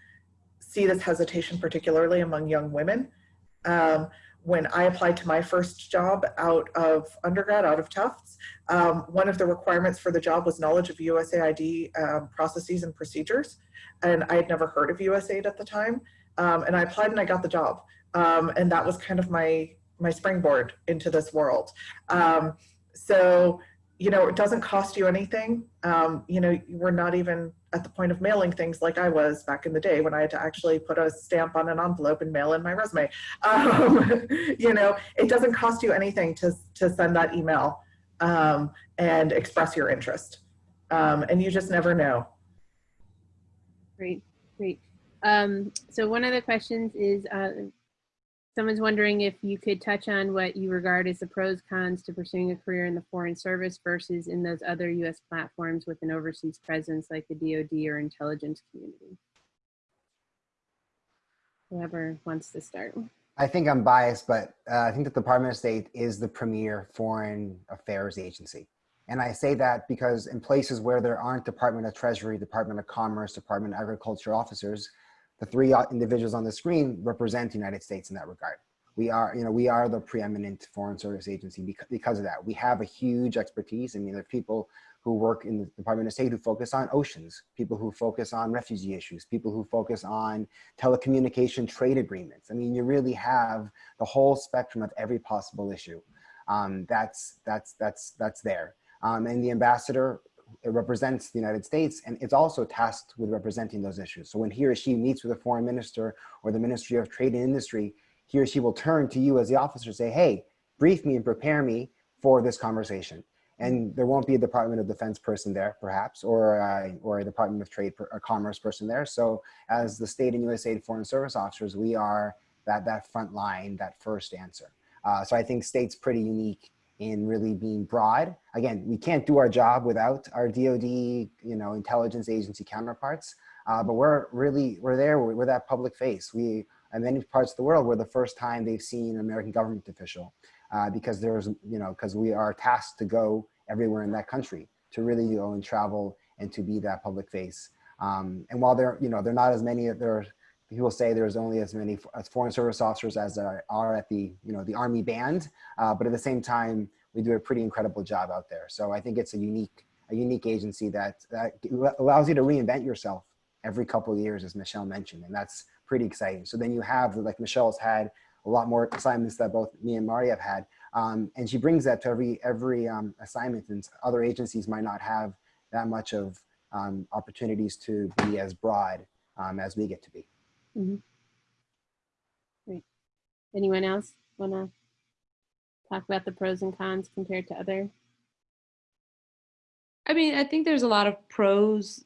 see this hesitation, particularly among young women. When I applied to my first job out of undergrad, out of Tufts, um, one of the requirements for the job was knowledge of USAID um, processes and procedures. And I had never heard of USAID at the time. Um, and I applied and I got the job. Um, and that was kind of my, my springboard into this world. Um, so, you know, it doesn't cost you anything. Um, you know, we're not even at the point of mailing things like I was back in the day when I had to actually put a stamp on an envelope and mail in my resume. Um, you know, it doesn't cost you anything to, to send that email um, and express your interest. Um, and you just never know. Great, great. Um, so one of the questions is, uh, someone's wondering if you could touch on what you regard as the pros cons to pursuing a career in the foreign service versus in those other U.S. platforms with an overseas presence like the DoD or intelligence community. Whoever wants to start. I think I'm biased, but uh, I think the Department of State is the premier foreign affairs agency. And I say that because in places where there aren't Department of Treasury, Department of Commerce, Department of Agriculture officers, the three individuals on the screen represent the United States in that regard. We are, you know, we are the preeminent foreign service agency because, of that. We have a huge expertise. I mean, there are people who work in the Department of State who focus on oceans, people who focus on refugee issues, people who focus on telecommunication trade agreements. I mean, you really have the whole spectrum of every possible issue um, that's, that's, that's, that's there. Um, and the ambassador represents the United States and it's also tasked with representing those issues. So when he or she meets with a foreign minister or the Ministry of Trade and Industry, he or she will turn to you as the officer and say, hey, brief me and prepare me for this conversation. And there won't be a Department of Defense person there, perhaps, or, uh, or a Department of Trade or Commerce person there. So as the state and USAID Foreign Service officers, we are that, that front line, that first answer. Uh, so I think state's pretty unique in really being broad. Again, we can't do our job without our DoD, you know, intelligence agency counterparts, uh, but we're really, we're there, we're, we're, that public face. We, in many parts of the world, we're the first time they've seen an American government official uh, because there's, you know, because we are tasked to go everywhere in that country to really go and travel and to be that public face. Um, and while there, you know, there are not as many, there people say there's only as many foreign service officers as there are at the, you know, the army band. Uh, but at the same time, we do a pretty incredible job out there. So I think it's a unique, a unique agency that, that allows you to reinvent yourself every couple of years, as Michelle mentioned, and that's pretty exciting. So then you have, like Michelle's had a lot more assignments that both me and Mari have had, um, and she brings that to every every um, assignment, and other agencies might not have that much of um, opportunities to be as broad um, as we get to be. Mm -hmm. Anyone else want to talk about the pros and cons compared to other? I mean, I think there's a lot of pros.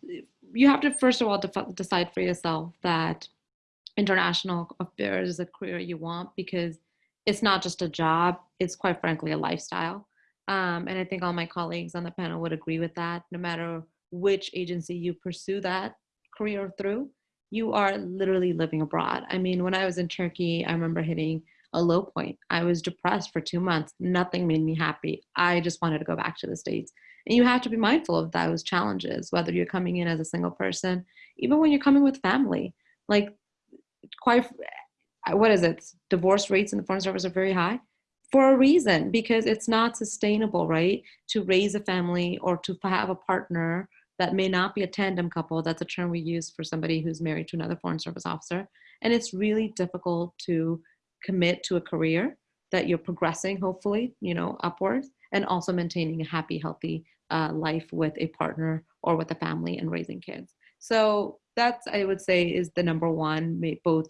You have to, first of all, decide for yourself that international affairs is a career you want because it's not just a job, it's quite frankly a lifestyle. Um, and I think all my colleagues on the panel would agree with that. No matter which agency you pursue that career through, you are literally living abroad. I mean, when I was in Turkey, I remember hitting a low point. I was depressed for two months. Nothing made me happy. I just wanted to go back to the States. And you have to be mindful of those challenges, whether you're coming in as a single person, even when you're coming with family. Like, quite, what is it? Divorce rates in the foreign service are very high for a reason, because it's not sustainable, right? To raise a family or to have a partner that may not be a tandem couple. That's a term we use for somebody who's married to another Foreign Service officer. And it's really difficult to commit to a career that you're progressing, hopefully, you know, upwards, and also maintaining a happy, healthy uh, life with a partner or with a family and raising kids. So that's, I would say, is the number one, may, both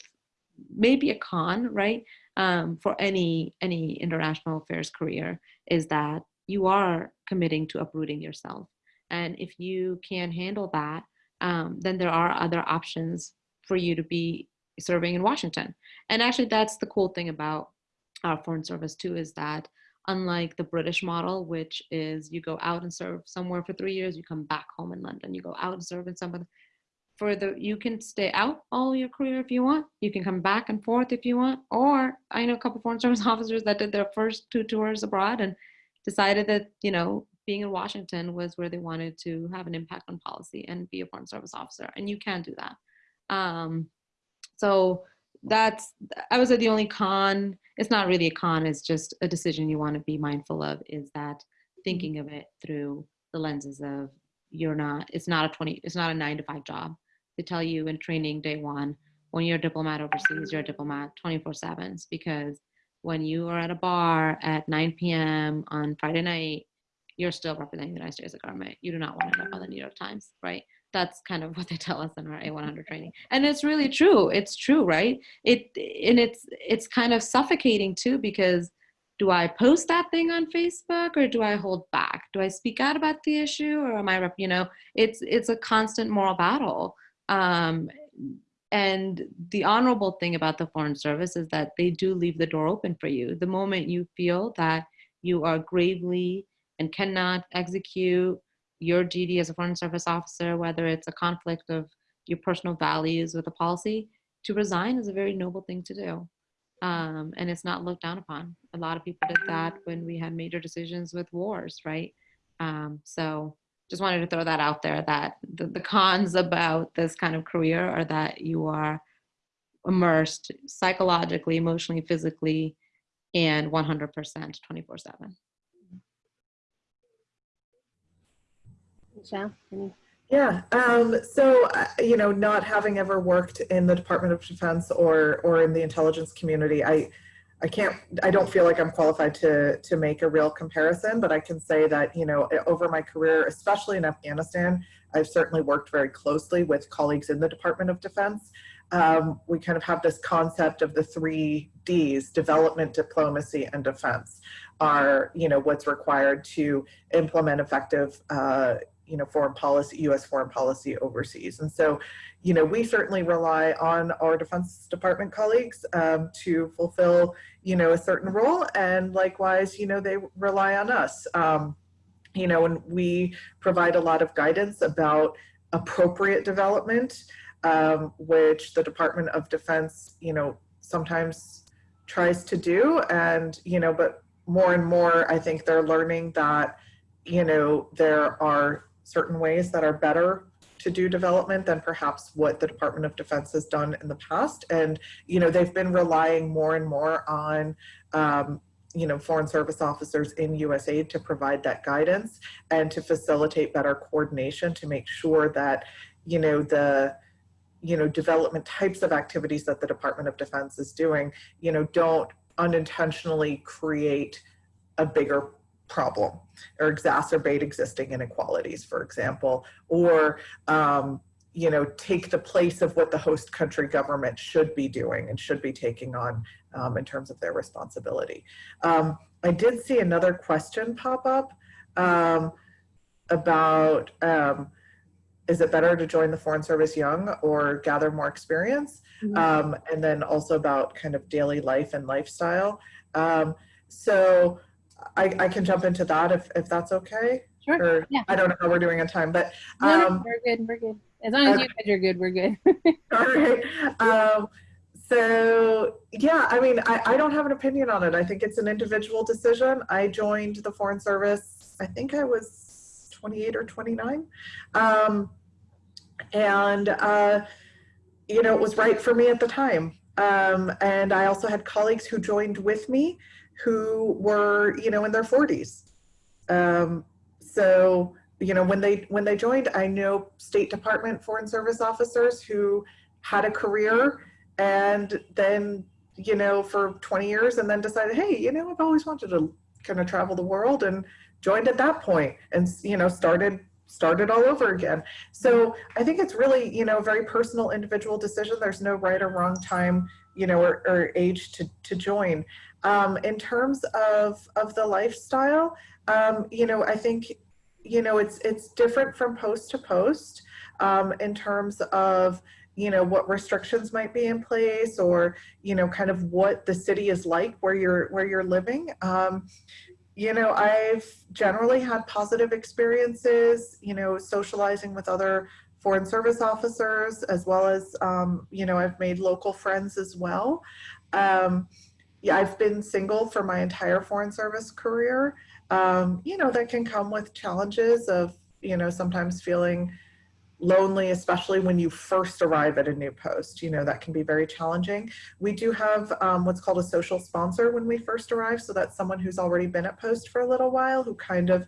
maybe a con, right? Um, for any any international affairs career is that you are committing to uprooting yourself. And if you can handle that, um, then there are other options for you to be serving in Washington. And actually, that's the cool thing about our foreign service too, is that unlike the British model, which is you go out and serve somewhere for three years, you come back home in London, you go out and serve in somewhere. For the, you can stay out all your career if you want. You can come back and forth if you want. Or I know a couple foreign service officers that did their first two tours abroad and decided that you know being in Washington was where they wanted to have an impact on policy and be a foreign service officer, and you can do that. Um, so that's I would say the only con. It's not really a con. It's just a decision you want to be mindful of. Is that thinking of it through the lenses of you're not. It's not a twenty. It's not a nine to five job. They tell you in training day one when you're a diplomat overseas, you're a diplomat 24 sevens because when you are at a bar at 9 p.m. on Friday night, you're still representing the United States of government. You do not want to end up on the New York Times, right? That's kind of what they tell us in our A100 training, and it's really true. It's true, right? It and it's it's kind of suffocating too because do I post that thing on Facebook or do I hold back? Do I speak out about the issue or am I, you know, it's it's a constant moral battle. Um, and the honorable thing about the Foreign Service is that they do leave the door open for you. The moment you feel that you are gravely and cannot execute your duty as a Foreign Service officer, whether it's a conflict of your personal values with a policy, to resign is a very noble thing to do. Um, and it's not looked down upon. A lot of people did that when we had major decisions with wars, right? Um, so just wanted to throw that out there that the, the cons about this kind of career are that you are immersed psychologically, emotionally, physically, and 100% 24 7. Michelle, any? Yeah. Um, so, uh, you know, not having ever worked in the Department of Defense or or in the intelligence community, I I can't, I don't feel like I'm qualified to, to make a real comparison, but I can say that, you know, over my career, especially in Afghanistan, I've certainly worked very closely with colleagues in the Department of Defense. Um, we kind of have this concept of the three Ds, development, diplomacy, and defense are, you know, what's required to implement effective, uh, you know, foreign policy, U.S. foreign policy overseas. And so, you know, we certainly rely on our Defense Department colleagues um, to fulfill, you know, a certain role. And likewise, you know, they rely on us. Um, you know, and we provide a lot of guidance about appropriate development, um, which the Department of Defense, you know, sometimes tries to do. And, you know, but more and more, I think they're learning that, you know, there are certain ways that are better to do development than perhaps what the Department of Defense has done in the past. And, you know, they've been relying more and more on, um, you know, foreign service officers in USAID to provide that guidance and to facilitate better coordination to make sure that, you know, the, you know, development types of activities that the Department of Defense is doing, you know, don't unintentionally create a bigger problem or exacerbate existing inequalities, for example, or um, you know, take the place of what the host country government should be doing and should be taking on um, in terms of their responsibility. Um, I did see another question pop up um, about um, is it better to join the Foreign Service young or gather more experience? Mm -hmm. and then also about kind of daily life and lifestyle. Um, so I, I can jump into that if, if that's okay. Sure. Or, yeah. I don't know how we're doing on time, but um, no, we're good. We're good. As long as okay. you guys are good, we're good. All right. Um, so yeah, I mean, I, I don't have an opinion on it. I think it's an individual decision. I joined the Foreign Service. I think I was 28 or 29, um, and uh, you know, it was right for me at the time. Um, and I also had colleagues who joined with me who were, you know, in their 40s. Um, so, you know, when they when they joined, I know State Department Foreign Service officers who had a career and then, you know, for 20 years and then decided, hey, you know, I've always wanted to kind of travel the world and joined at that point and, you know, started started all over again. So I think it's really, you know, a very personal individual decision. There's no right or wrong time, you know, or, or age to, to join. Um, in terms of, of the lifestyle, um, you know, I think, you know, it's, it's different from post to post um, in terms of, you know, what restrictions might be in place or, you know, kind of what the city is like where you're, where you're living. Um, you know, I've generally had positive experiences, you know, socializing with other foreign service officers, as well as, um, you know, I've made local friends as well. Yeah, I've been single for my entire foreign service career. Um, you know, that can come with challenges of, you know, sometimes feeling lonely, especially when you first arrive at a new post. You know, that can be very challenging. We do have um, what's called a social sponsor when we first arrive. So that's someone who's already been at post for a little while who kind of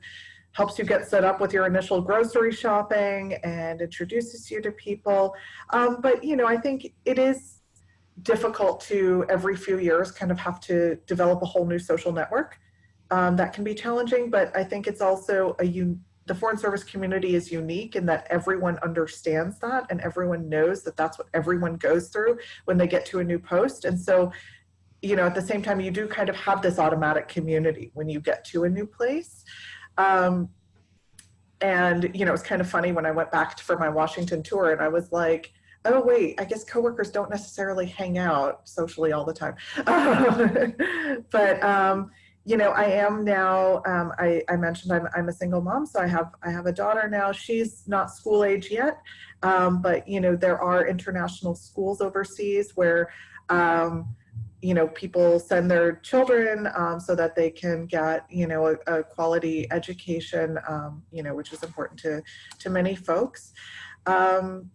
helps you get set up with your initial grocery shopping and introduces you to people. Um, but, you know, I think it is difficult to every few years kind of have to develop a whole new social network. Um, that can be challenging, but I think it's also a the foreign service community is unique in that everyone understands that and everyone knows that that's what everyone goes through when they get to a new post. And so, you know, at the same time, you do kind of have this automatic community when you get to a new place. Um, and, you know, it's kind of funny when I went back for my Washington tour and I was like, oh wait, I guess coworkers don't necessarily hang out socially all the time. but, um, you know, I am now, um, I, I, mentioned I'm, I'm a single mom, so I have, I have a daughter now. She's not school age yet, um, but, you know, there are international schools overseas where, um, you know, people send their children um, so that they can get, you know, a, a quality education, um, you know, which is important to, to many folks. Um,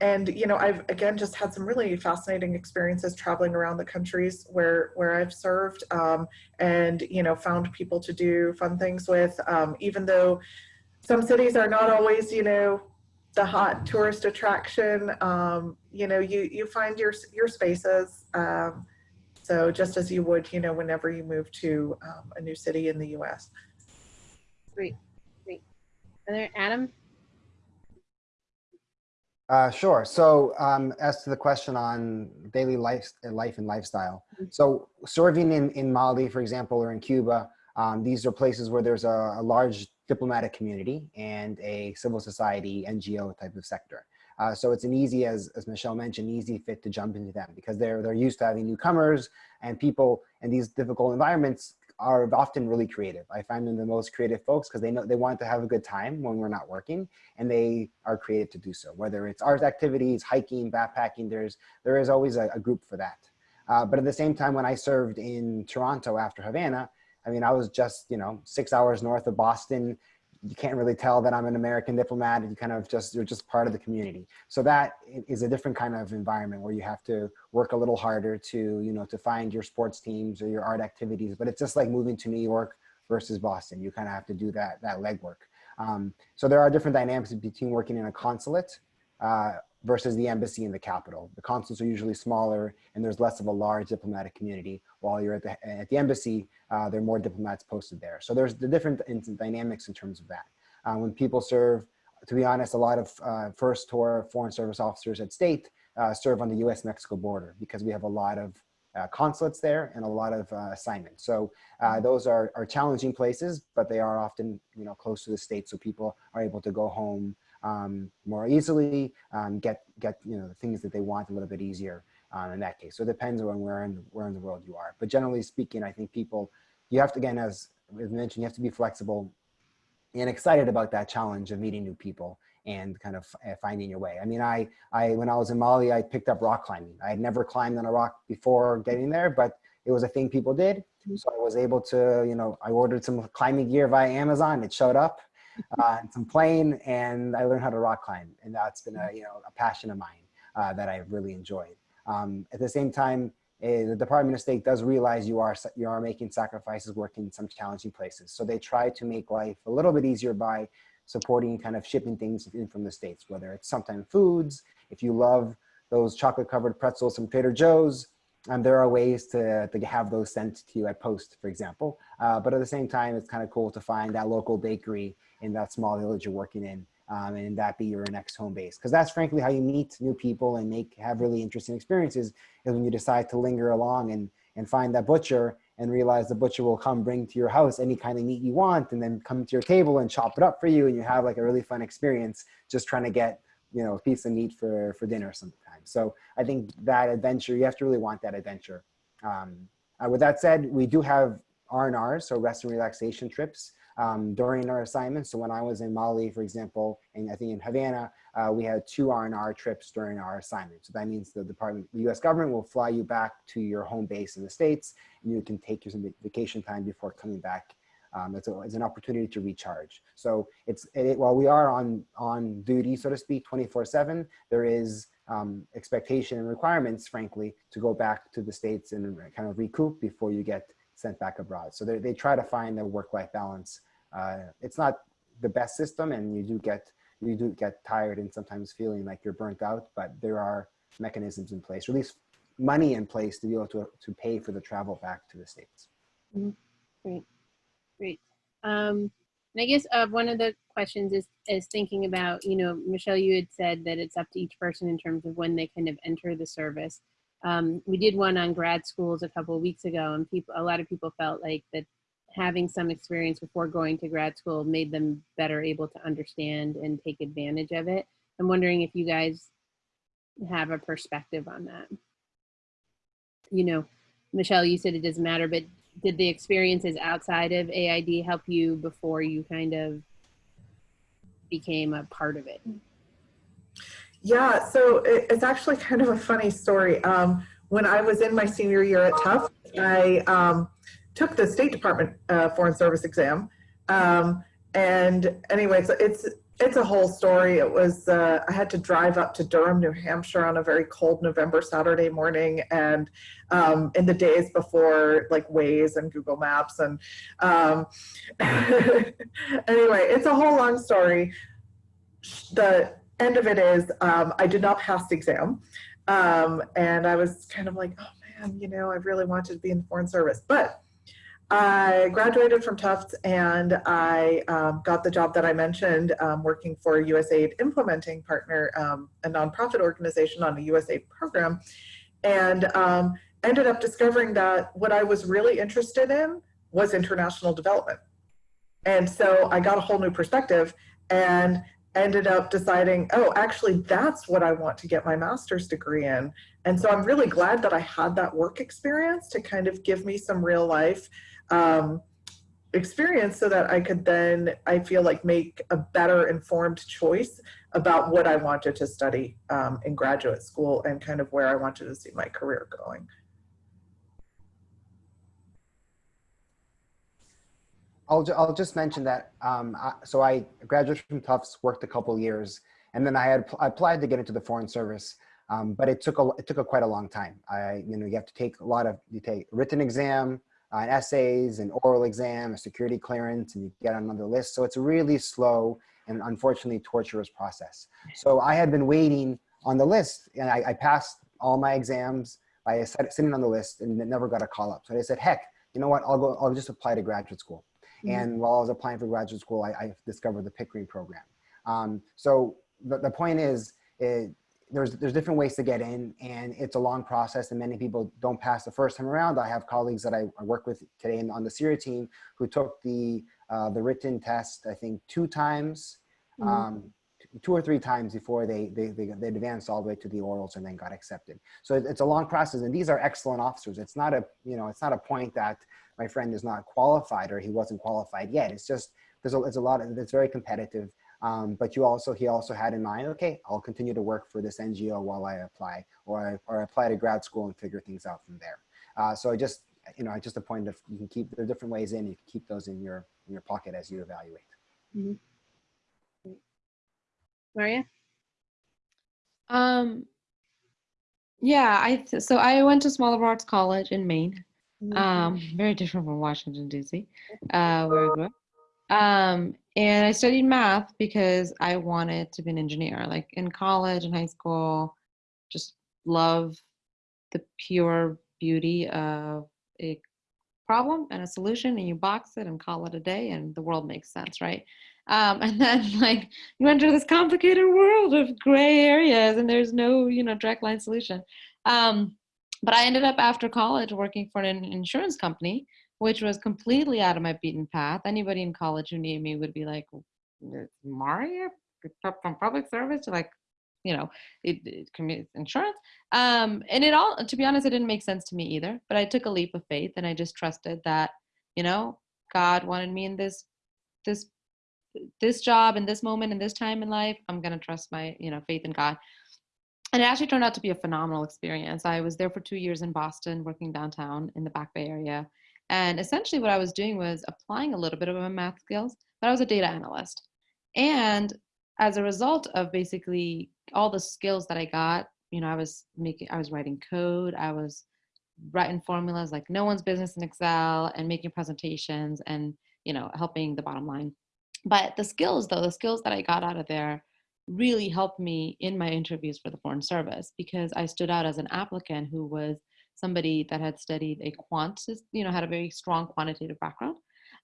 and you know i've again just had some really fascinating experiences traveling around the countries where where i've served um, and you know found people to do fun things with. Um, even though some cities are not always you know the hot tourist attraction um, you know you you find your your spaces um, so just as you would you know whenever you move to um, a new city in the u.s great. Great. And there adam uh, sure. So um, as to the question on daily life, life and lifestyle. Mm-hmm. So serving in, in Mali, for example, or in Cuba, um, these are places where there's a, a, large diplomatic community and a civil society NGO type of sector. Uh, so it's an easy, as, as Michelle mentioned, easy fit to jump into them because they're, they're used to having newcomers and people in these difficult environments are often really creative. I find them the most creative folks because they know they want to have a good time when we're not working and they are creative to do so. Whether it's art activities, hiking, backpacking, there's, there is always a, a group for that. Uh, but at the same time, when I served in Toronto after Havana, I mean, I was just, you know, six hours north of Boston, you can't really tell that I'm an American diplomat. You kind of just, you're just part of the community. So that is a different kind of environment where you have to work a little harder to, you know, to find your sports teams or your art activities. But it's just like moving to New York versus Boston. You kind of have to do that, that legwork. Um, so there are different dynamics between working in a consulate uh, versus the embassy in the capital. The consulates are usually smaller and there's less of a large diplomatic community. While you're at the, at the embassy, uh, there are more diplomats posted there. So there's the different dynamics in terms of that. Uh, when people serve, to be honest, a lot of uh, first tour foreign service officers at state uh, serve on the US-Mexico border because we have a lot of uh, consulates there and a lot of uh, assignments. So uh, those are, are challenging places, but they are often you know close to the state, so people are able to go home um, more easily, um, get get you know the things that they want a little bit easier um, in that case. So it depends on where in where in the world you are. But generally speaking, I think people you have to again as, as mentioned, you have to be flexible and excited about that challenge of meeting new people and kind of uh, finding your way. I mean, I, I, when I was in Mali, I picked up rock climbing. I had never climbed on a rock before getting there, but it was a thing people did. Mm-hmm. So I was able to, you know, I ordered some climbing gear via Amazon. It showed up uh, and some plane, and I learned how to rock climb, and that's been a you know a passion of mine uh, that I've really enjoyed. Um, at the same time, uh, the Department of State does realize you are you are making sacrifices working in some challenging places, so they try to make life a little bit easier by supporting kind of shipping things in from the States, whether it's sometimes foods, if you love those chocolate covered pretzels from Trader Joe's, and there are ways to, to have those sent to you at post, for example. Uh, but at the same time, it's kind of cool to find that local bakery in that small village you're working in um, and that be your next home base. Because that's frankly how you meet new people and make have really interesting experiences is when you decide to linger along and, and find that butcher and realize the butcher will come bring to your house any kind of meat you want and then come to your table and chop it up for you and you have like a really fun experience just trying to get you know a piece of meat for for dinner sometimes so i think that adventure you have to really want that adventure um, uh, with that said we do have R&R, so rest and relaxation trips um, during our assignments. So when I was in Mali, for example, and I think in Havana, uh, we had two R&R trips during our assignment. So that means the department, the US government will fly you back to your home base in the States and you can take your vacation time before coming back. Um, it's, a, it's an opportunity to recharge. So it's, it, while we are on, on duty, so to speak, 24 seven, there is um, expectation and requirements, frankly, to go back to the States and kind of recoup before you get sent back abroad. So they try to find a work-life balance uh, it's not the best system and you do get you do get tired and sometimes feeling like you're burnt out, but there are mechanisms in place, or at least money in place to be able to, to pay for the travel back to the States. Mm -hmm. Great, great. Um, and I guess uh, one of the questions is, is thinking about, you know, Michelle, you had said that it's up to each person in terms of when they kind of enter the service. Um, we did one on grad schools a couple of weeks ago and people, a lot of people felt like that having some experience before going to grad school made them better able to understand and take advantage of it. I'm wondering if you guys have a perspective on that. You know, Michelle, you said it doesn't matter, but did the experiences outside of AID help you before you kind of became a part of it? Yeah, so it's actually kind of a funny story. Um, when I was in my senior year at Tufts, I um, took the State Department uh, Foreign Service exam. Um, and anyway, so it's it's a whole story. It was uh, I had to drive up to Durham, New Hampshire on a very cold November Saturday morning, and um, in the days before like Waze and Google Maps, and um, anyway, it's a whole long story. The end of it is um, I did not pass the exam, um, and I was kind of like, oh man, you know, I really wanted to be in the Foreign Service, but I graduated from Tufts and I um, got the job that I mentioned um, working for USAID implementing partner, um, a nonprofit organization on a USAID program and um, ended up discovering that what I was really interested in was international development. And so I got a whole new perspective and ended up deciding, oh, actually, that's what I want to get my master's degree in. And so I'm really glad that I had that work experience to kind of give me some real life um, experience so that I could then, I feel like, make a better informed choice about what I wanted to study um, in graduate school and kind of where I wanted to see my career going. I'll, I'll just mention that, um, I, so I graduated from Tufts, worked a couple years, and then I had I applied to get into the Foreign Service, um, but it took a it took a quite a long time. I you know you have to take a lot of you take written exam, uh, essays, an oral exam, a security clearance, and you get on another list. So it's a really slow and unfortunately torturous process. So I had been waiting on the list and I, I passed all my exams by sitting on the list and never got a call up. So I said, heck, you know what, I'll go, I'll just apply to graduate school. Mm -hmm. And while I was applying for graduate school, I, I discovered the Pickering program. Um, so the, the point is, it, there's there's different ways to get in and it's a long process and many people don't pass the first time around. I have colleagues that I, I work with today on the CIRA team who took the uh, the written test, I think two times, mm -hmm. um, two or three times before they, they, they, they, advanced all the way to the orals and then got accepted. So it's a long process and these are excellent officers. It's not a, you know, it's not a point that my friend is not qualified or he wasn't qualified yet. It's just, there's a, it's a lot of, it's very competitive um, but you also, he also had in mind, okay, I'll continue to work for this NGO while I apply or I, or apply to grad school and figure things out from there. Uh, so I just, you know, I just a point of you can keep, there are different ways in, you can keep those in your, in your pocket as you evaluate. Mm -hmm. Maria? Um, yeah, I, so I went to Small Arts College in Maine. Mm -hmm. Um, very different from Washington, D.C., uh, where I grew up. Um, and I studied math because I wanted to be an engineer. Like in college and high school, just love the pure beauty of a problem and a solution and you box it and call it a day and the world makes sense, right? Um, and then like you enter this complicated world of gray areas and there's no, you know, direct line solution. Um, but I ended up after college working for an insurance company, which was completely out of my beaten path. Anybody in college who knew me would be like, Maria from public service like you know, it, it insurance. Um, and it all, to be honest, it didn't make sense to me either. But I took a leap of faith, and I just trusted that, you know, God wanted me in this, this, this job, in this moment, in this time in life. I'm gonna trust my, you know, faith in God. And it actually turned out to be a phenomenal experience. I was there for two years in Boston, working downtown in the Back Bay area. And essentially, what I was doing was applying a little bit of my math skills, but I was a data analyst. And as a result of basically all the skills that I got, you know, I was making, I was writing code, I was writing formulas like no one's business in Excel and making presentations and, you know, helping the bottom line. But the skills though, the skills that I got out of there really helped me in my interviews for the Foreign Service because I stood out as an applicant who was somebody that had studied a quant, you know, had a very strong quantitative background.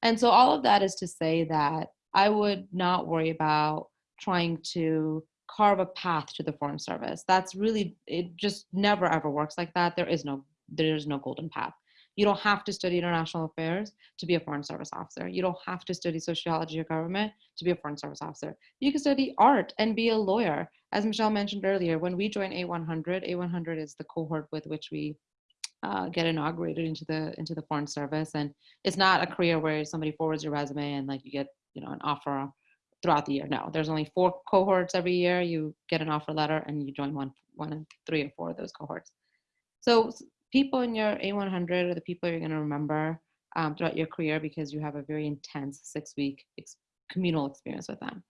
And so all of that is to say that I would not worry about trying to carve a path to the foreign service. That's really it just never ever works like that. There is no there is no golden path. You don't have to study international affairs to be a foreign service officer. You don't have to study sociology or government to be a foreign service officer. You can study art and be a lawyer. As michelle mentioned earlier when we join a100 a100 is the cohort with which we uh, get inaugurated into the into the foreign service and it's not a career where somebody forwards your resume and like you get you know an offer throughout the year. No, there's only four cohorts every year. You get an offer letter and you join one, one and three or four of those cohorts. So people in your A100 are the people you're going to remember um, throughout your career because you have a very intense six week ex communal experience with them.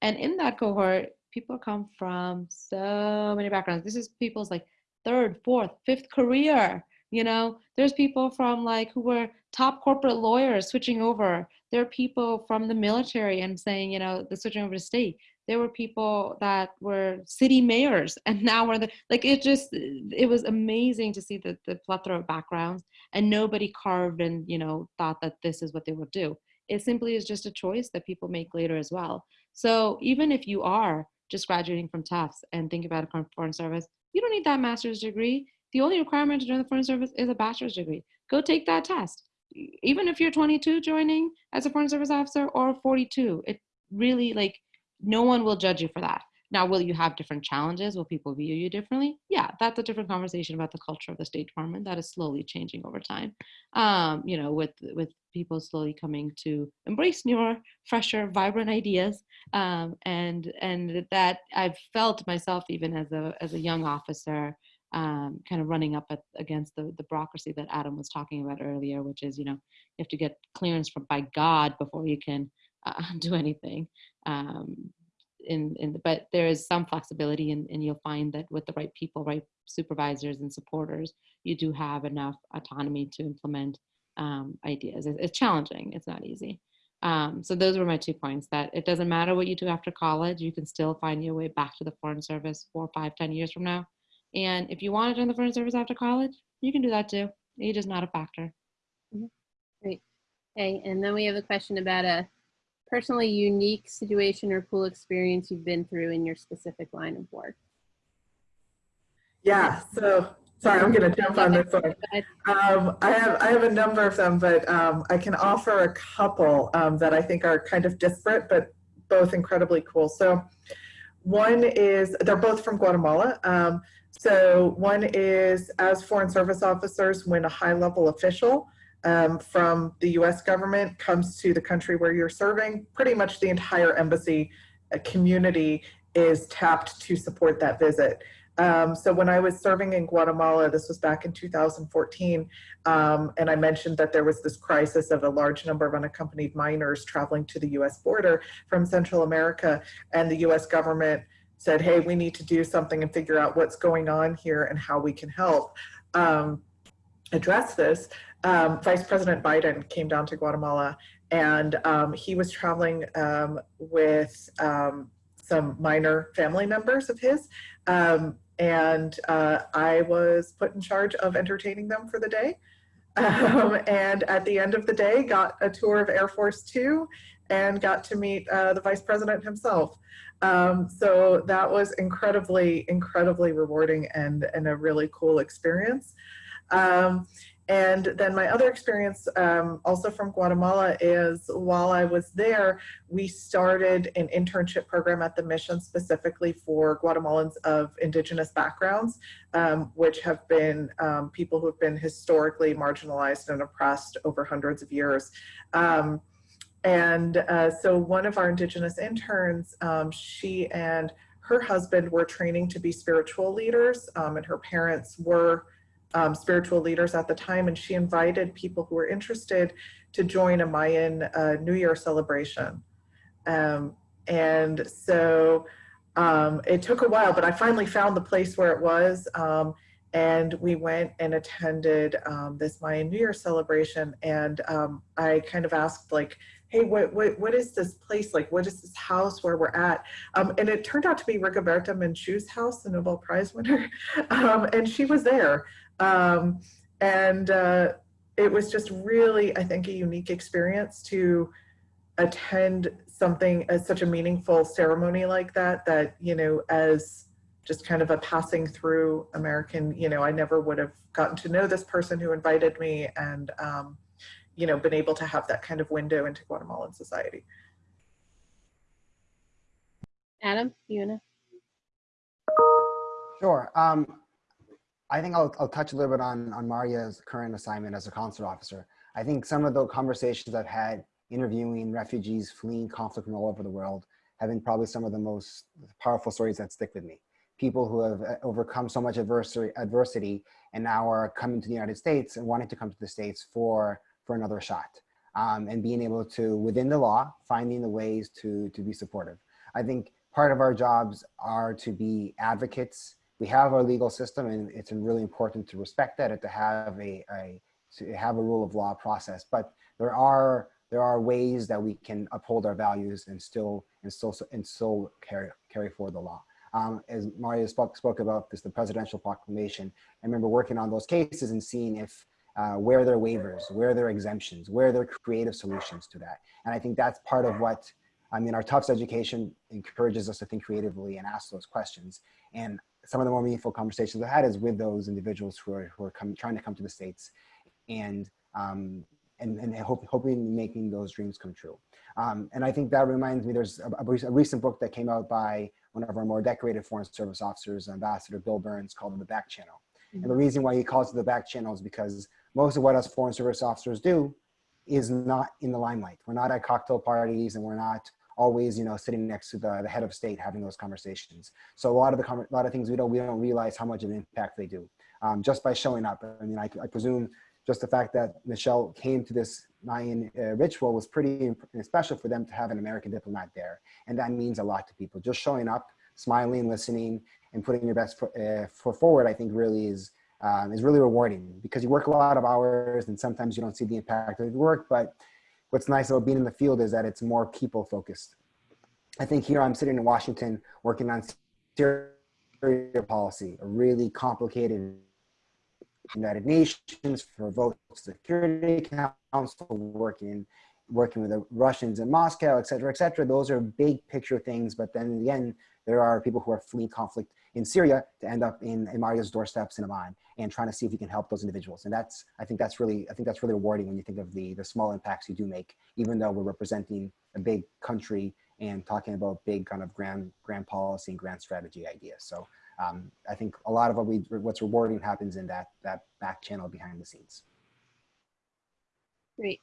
And in that cohort, people come from so many backgrounds. This is people's like third, fourth, fifth career. You know, there's people from like who were top corporate lawyers switching over. There are people from the military and saying, you know, the switching over to state. There were people that were city mayors and now we're the like it just it was amazing to see the, the plethora of backgrounds and nobody carved and you know thought that this is what they would do. It simply is just a choice that people make later as well. So even if you are just graduating from Tufts and think about a foreign service, you don't need that master's degree the only requirement to join the foreign service is a bachelor's degree. Go take that test. Even if you're 22 joining as a foreign service officer or 42, it really like no one will judge you for that. Now, will you have different challenges? Will people view you differently? Yeah, that's a different conversation about the culture of the State Department. That is slowly changing over time. Um, you know, with with people slowly coming to embrace newer, fresher, vibrant ideas, um, and and that I've felt myself even as a as a young officer um, kind of running up at, against the, the bureaucracy that Adam was talking about earlier, which is, you know, you have to get clearance from by God before you can uh, do anything. Um, in, in the, but there is some flexibility and, and you'll find that with the right people, right supervisors and supporters, you do have enough autonomy to implement um, ideas. It's, it's, challenging, it's not easy. Um, so those were my two points that it doesn't matter what you do after college, you can still find your way back to the foreign service four, five, ten years from now and if you want to join the foreign service after college, you can do that too. Age is not a factor. Mm -hmm. Great. Okay, and then we have a question about a personally unique situation or cool experience you've been through in your specific line of work. Yeah, so sorry, I'm going to jump on this one. Um, I have I have a number of them, but um, I can offer a couple um, that I think are kind of disparate, but both incredibly cool. So one is they're both from Guatemala. So one is as foreign service officers, when a high level official um, from the US government comes to the country where you're serving, pretty much the entire embassy uh, community is tapped to support that visit. Um, so when I was serving in Guatemala, this was back in 2014, um, and I mentioned that there was this crisis of a large number of unaccompanied minors traveling to the US border from Central America, and the US government said, hey, we need to do something and figure out what's going on here and how we can help um, address this, um, Vice President Biden came down to Guatemala and um, he was traveling um, with um, some minor family members of his. Um, and uh, I was put in charge of entertaining them for the day. And at the end of the day, got a tour of Air Force Two and got to meet uh, the vice president himself. Um, so that was incredibly, incredibly rewarding and, and a really cool experience. Um, and then my other experience um, also from Guatemala is while I was there, we started an internship program at the mission specifically for Guatemalans of indigenous backgrounds, um, which have been um, people who have been historically marginalized and oppressed over hundreds of years. Um, and uh, so one of our indigenous interns, um, she and her husband were training to be spiritual leaders um, and her parents were um, spiritual leaders at the time, and she invited people who were interested to join a Mayan uh, New Year celebration. Um, and so um, it took a while, but I finally found the place where it was. Um, and we went and attended this Mayan New Year celebration. And I kind of asked like, hey, what, what, what is this place like? What is this house where we're at? Um, and it turned out to be Rigoberta Menchu's house, the Nobel Prize winner. Um, and she was there. Um, and uh, it was just really, I think, a unique experience to attend something as such a meaningful ceremony like that, that, you know, as just kind of a passing through American, you know, I never would have gotten to know this person who invited me and, um, you know, been able to have that kind of window into Guatemalan society. Adam, you wanna? Sure. Um, I think I'll, I'll touch a little bit on, on Maria's current assignment as a consular officer. I think some of the conversations I've had interviewing refugees fleeing conflict from all over the world have been probably some of the most powerful stories that stick with me. People who have uh, overcome so much adversity, adversity and now are coming to the United States and wanting to come to the States for, for another shot. Um, and being able to, within the law, finding the ways to, to be supportive. I think part of our jobs are to be advocates. We have our legal system and it's really important to respect that and to have a, a to have a rule of law process. But there are there are ways that we can uphold our values and still and still and still carry carry forward the law. Um, as Maria spoke, spoke about this, the presidential proclamation, I remember working on those cases and seeing if uh, where are waivers, where are exemptions, where are creative solutions to that. And I think that's part of what, I mean, our Tufts education encourages us to think creatively and ask those questions. And some of the more meaningful conversations I had is with those individuals who are, who are come, trying to come to the States and, um, and, and hope, hoping making those dreams come true. Um, and I think that reminds me, there's a, a, recent book that came out by one of our more decorated Foreign Service officers, Ambassador Bill Burns, called The Back Channel. Mm -hmm. And the reason why he calls it the back channel is because most of what us Foreign Service officers do is not in the limelight. We're not at cocktail parties and we're not always, you know, sitting next to the, the head of state having those conversations. So a lot of the a lot of things we don't we don't realize how much of an impact they do um, just by showing up. I mean, I, I, presume just the fact that Michelle came to this Mayan uh, ritual was pretty special for them to have an American diplomat there, and that means a lot to people. Just showing up, smiling, listening, and putting your best foot, uh, forward, I think, really is um, is really rewarding because you work a lot of hours and sometimes you don't see the impact of your work. But what's nice about being in the field is that it's more people focused. I think here I'm sitting in Washington working on Syria policy, a really complicated United Nations for vote security council working working with the Russians in Moscow, et cetera, et cetera. Those are big picture things. But then in the end, there are people who are fleeing conflict in Syria to end up in, Maria's doorsteps in Amman and trying to see if we can help those individuals. And that's, I think that's really, I think that's really rewarding when you think of the, the small impacts you do make, even though we're representing a big country and talking about big kind of grand, grand policy and grand strategy ideas. So um, I think a lot of what we, what's rewarding happens in that, that back channel behind the scenes. Great.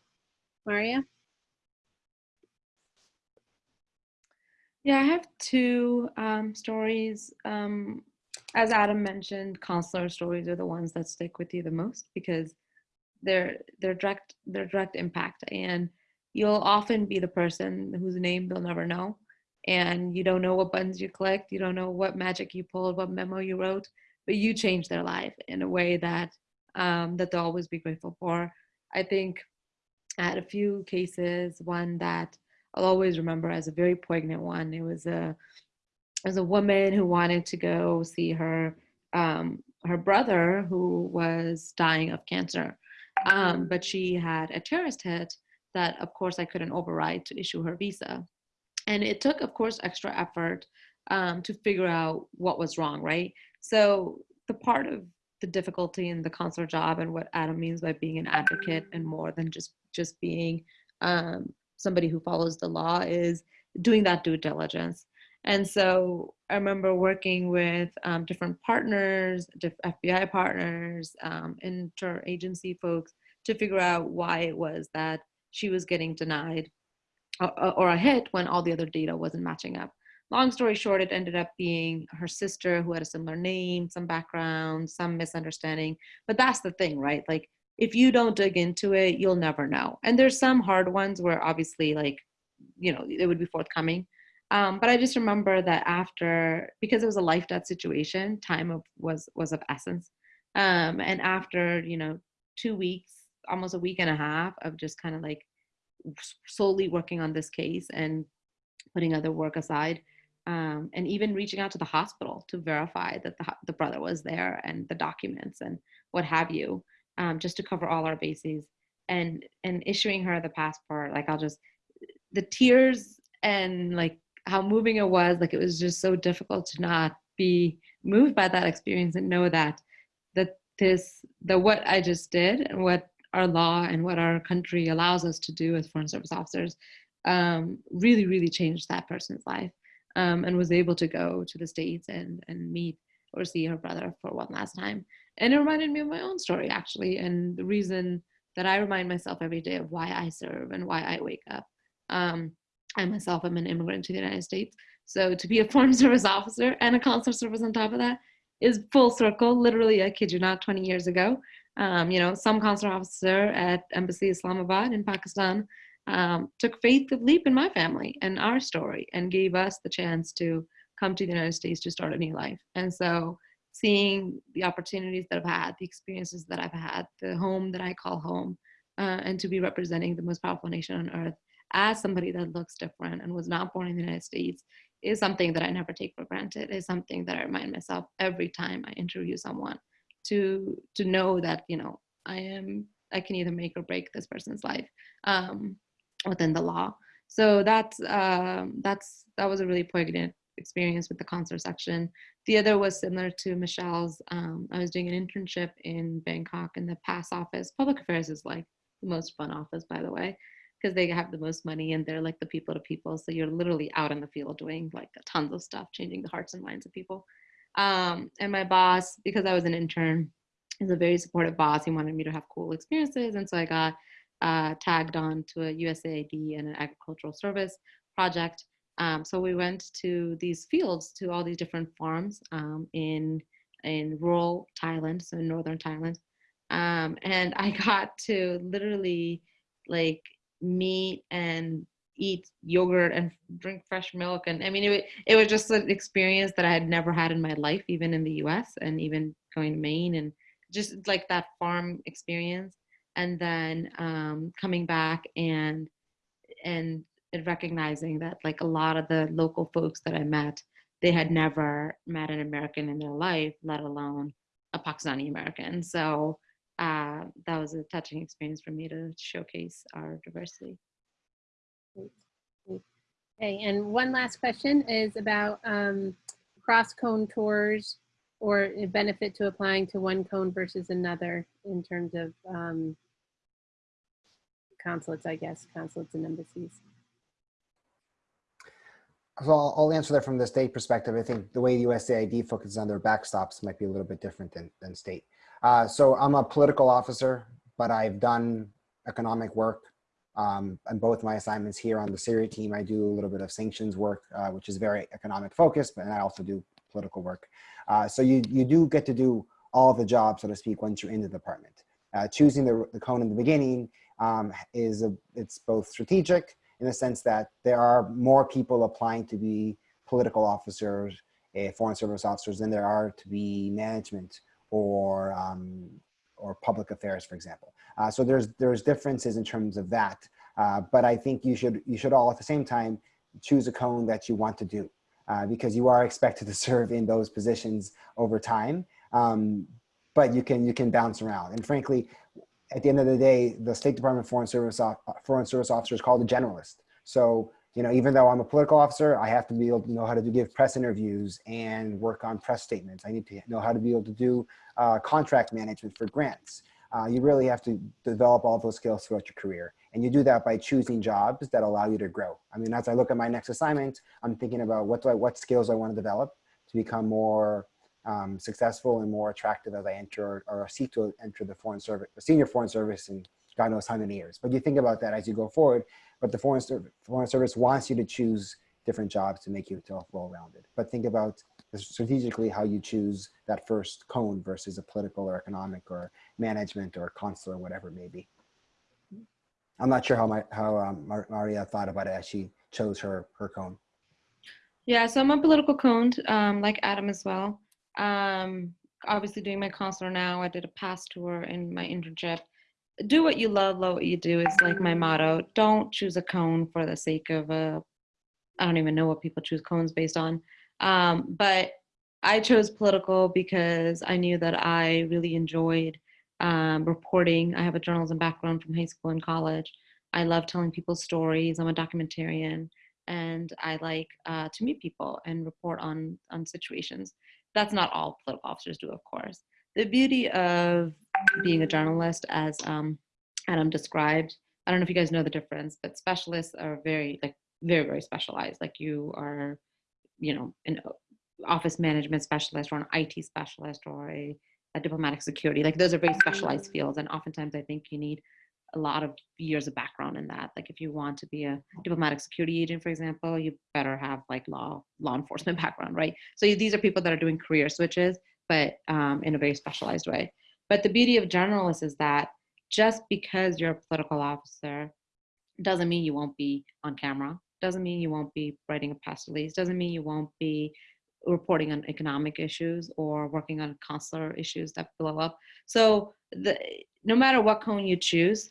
Maria? Yeah, I have two um, stories. Um, as Adam mentioned, consular stories are the ones that stick with you the most because they're they're direct they're direct impact, and you'll often be the person whose name they'll never know, and you don't know what buttons you clicked, you don't know what magic you pulled, what memo you wrote, but you changed their life in a way that um, that they'll always be grateful for. I think I had a few cases, one that I'll always remember as a very poignant one. It was a was a woman who wanted to go see her um, her brother who was dying of cancer, um, but she had a terrorist hit that, of course, I couldn't override to issue her visa, and it took, of course, extra effort um, to figure out what was wrong. Right, so the part of the difficulty in the consular job and what Adam means by being an advocate and more than just just being um, somebody who follows the law is doing that due diligence. And so I remember working with um, different partners, FBI partners, um, interagency folks to figure out why it was that she was getting denied or, or a hit when all the other data wasn't matching up. Long story short, it ended up being her sister who had a similar name, some background, some misunderstanding. But that's the thing, right? Like if you don't dig into it, you'll never know. And there's some hard ones where obviously like, you know, it would be forthcoming. Um, but I just remember that after, because it was a life death situation, time of, was, was of essence. Um, and after, you know, two weeks, almost a week and a half of just kind of like solely working on this case and putting other work aside, um, and even reaching out to the hospital to verify that the, the brother was there and the documents and what have you um, just to cover all our bases and and issuing her the passport. Like i'll just the tears and like how moving it was like it was just so difficult to not be moved by that experience and know that that this the what i just did and what our law and what our country allows us to do as foreign service officers um, really really changed that person's life um, and was able to go to the states and and meet or see her brother for one last time and it reminded me of my own story, actually, and the reason that I remind myself every day of why I serve and why I wake up. Um, I myself am an immigrant to the United States. So to be a foreign service officer and a consular service on top of that is full circle. Literally, I kid you not, 20 years ago. Um, you know, some consular officer at Embassy Islamabad in Pakistan um, took faith of leap in my family and our story and gave us the chance to come to the United States to start a new life. And so seeing the opportunities that I've had, the experiences that I've had, the home that I call home, uh, and to be representing the most powerful nation on earth as somebody that looks different and was not born in the United States is something that I never take for granted, is something that I remind myself every time I interview someone to to know that, you know, I am I can either make or break this person's life um, within the law. So that's um, that's that was a really poignant experience with the consular section. The other was similar to Michelle's. Um, I was doing an internship in Bangkok in the PAS office. Public affairs is like the most fun office, by the way, because they have the most money and they're like the people to people. So you're literally out in the field doing like tons of stuff, changing the hearts and minds of people. Um, and my boss, because I was an intern, is a very supportive boss. He wanted me to have cool experiences. And so I got uh, tagged on to a USAID and an agricultural service project um, so we went to these fields, to all these different farms um, in in rural Thailand, so in northern Thailand, um, and I got to literally like meet and eat yogurt and drink fresh milk, and I mean it it was just an experience that I had never had in my life, even in the U.S. and even going to Maine and just like that farm experience, and then um, coming back and and and recognizing that like a lot of the local folks that I met, they had never met an American in their life, let alone a Pakistani American. So uh, that was a touching experience for me to showcase our diversity. Okay, and one last question is about um, cross cone tours or a benefit to applying to one cone versus another in terms of um, consulates, I guess, consulates and embassies so I'll, I'll, answer that from the state perspective. I think the way USAID focuses on their backstops might be a little bit different than, than state. Uh, so I'm a political officer, but I've done economic work. Um, and both my assignments here on the Syria team, I do a little bit of sanctions work, uh, which is very economic focused, but I also do political work. Uh, so you, you do get to do all the jobs, so to speak, once you're in the department. Uh, choosing the, the cone in the beginning um, is a, it's both strategic in the sense that there are more people applying to be political officers, uh, foreign service officers than there are to be management or um, or public affairs, for example. Uh, so there's there's differences in terms of that. Uh, but I think you should you should all at the same time choose a cone that you want to do uh, because you are expected to serve in those positions over time. Um, but you can you can bounce around. And frankly, at the end of the day, the State Department Foreign Service Foreign Service Officer is called a generalist. So you know, even though I'm a political officer, I have to be able to know how to give press interviews and work on press statements. I need to know how to be able to do uh, contract management for grants. Uh, you really have to develop all those skills throughout your career. And you do that by choosing jobs that allow you to grow. I mean, as I look at my next assignment, I'm thinking about what do I, what skills I want to develop to become more um, successful and more attractive as I enter or seek to enter the foreign service, senior foreign service in God knows how many years. But you think about that as you go forward, but the foreign, service, foreign service wants you to choose different jobs to make you feel well-rounded. But think about strategically how you choose that first cone versus a political or economic or management or consular, or whatever it may be. I'm not sure how my how um, Mar Maria thought about it as she chose her her cone. Yeah, so I'm a political cone, um, like Adam as well. Um, obviously, doing my consular now, I did a past tour in my internship. Do what you love, love what you do is like my motto. Don't choose a cone for the sake of a. I don't even know what people choose cones based on, um, but I chose political because I knew that I really enjoyed um, reporting. I have a journalism background from high school and college. I love telling people stories. I'm a documentarian, and I like uh, to meet people and report on on situations. That's not all political officers do, of course. The beauty of being a generalist, as um, Adam described, I don't know if you guys know the difference, but specialists are very like very very specialized. Like you are, you know, an office management specialist or an IT specialist or a a diplomatic security. Like those are very specialized fields. And oftentimes I think you need a lot of years of background in that. Like if you want to be a diplomatic security agent, for example, you better have like law, law enforcement background, right? So these are people that are doing career switches, but um, in a very specialized way. But the beauty of generalists is that just because you're a political officer doesn't mean you won't be on camera, doesn't mean you won't be writing a press release, doesn't mean you won't be reporting on economic issues or working on consular issues that blow up. So the, no matter what cone you choose,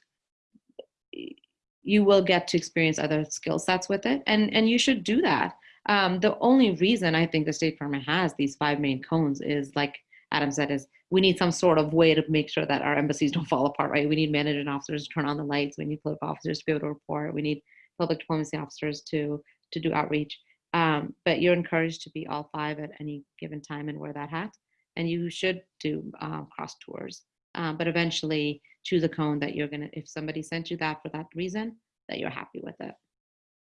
you will get to experience other skill sets with it. And, and you should do that. Um, the only reason I think the State Department has these five main cones is like Adam said, is we need some sort of way to make sure that our embassies don't fall apart, right? We need management officers to turn on the lights. We need political officers to be able to report. We need public diplomacy officers to, to do outreach. Um, but you're encouraged to be all five at any given time and wear that hat. And you should do uh, cross tours. Um, but eventually choose a cone that you're gonna, if somebody sent you that for that reason, that you're happy with it.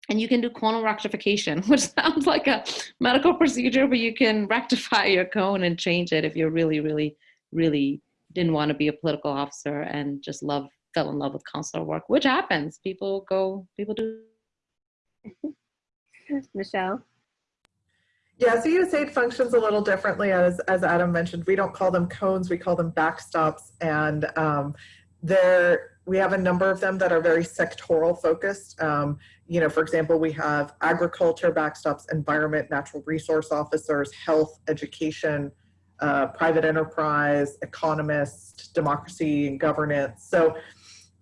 And you can do conal rectification, which sounds like a medical procedure, but you can rectify your cone and change it if you're really, really, really didn't want to be a political officer and just love, fell in love with consular work, which happens. People go, people do Michelle? Yeah, so USAID functions a little differently, as, as Adam mentioned. We don't call them cones, we call them backstops. And um, there, we have a number of them that are very sectoral focused. Um, you know, for example, we have agriculture backstops, environment, natural resource officers, health, education, uh, private enterprise, economist, democracy and governance. So,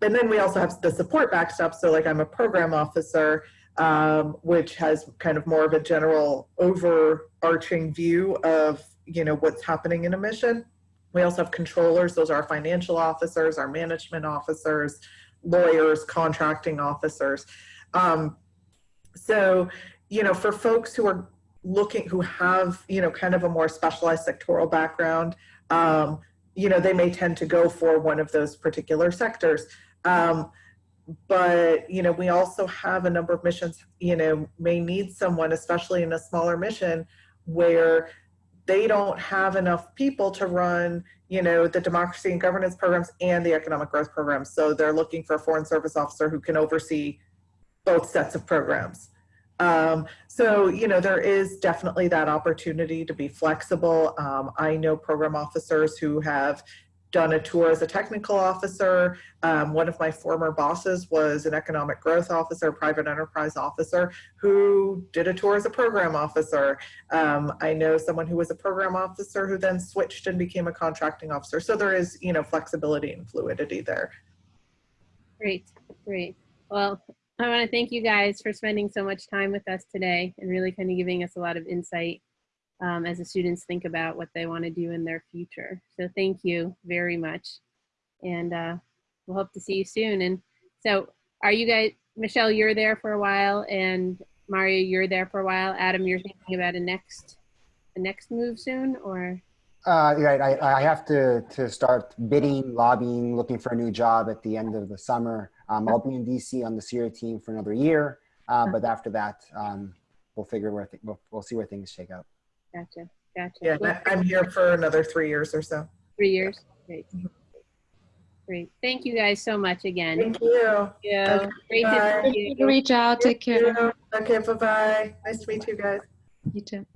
and then we also have the support backstops. So like I'm a program officer um, which has kind of more of a general overarching view of you know what's happening in a mission. We also have controllers; those are our financial officers, our management officers, lawyers, contracting officers. Um, so, you know, for folks who are looking, who have you know kind of a more specialized sectoral background, um, you know, they may tend to go for one of those particular sectors. Um, but you know we also have a number of missions you know may need someone especially in a smaller mission where they don't have enough people to run you know the democracy and governance programs and the economic growth programs. So they're looking for a foreign service officer who can oversee both sets of programs. Um, so you know there is definitely that opportunity to be flexible. Um, i know program officers who have done a tour as a technical officer. Um, one of my former bosses was an economic growth officer, private enterprise officer, who did a tour as a program officer. Um, I know someone who was a program officer who then switched and became a contracting officer. So there is, you know, flexibility and fluidity there. Great, great. Well, I want to thank you guys for spending so much time with us today and really kind of giving us a lot of insight um, as the students think about what they want to do in their future. So thank you very much. And uh, we'll hope to see you soon. And so are you guys, Michelle, you're there for a while and Maria, you're there for a while. Adam, you're thinking about a next, a next move soon or? Uh, right, I, I have to, to start bidding, lobbying, looking for a new job at the end of the summer. Um, I'll be in DC on the Syria team for another year, uh, but after that, um, we'll figure where th- we'll, we'll see where things shake out. Gotcha, gotcha. Yeah, Well, I- I'm here for another three years or so. Three years, great. Great, thank you guys so much again. Thank you. Yeah, Okay, great bye. to see you. Reach out. Take care. Okay, bye-bye. Nice to meet you guys. You too.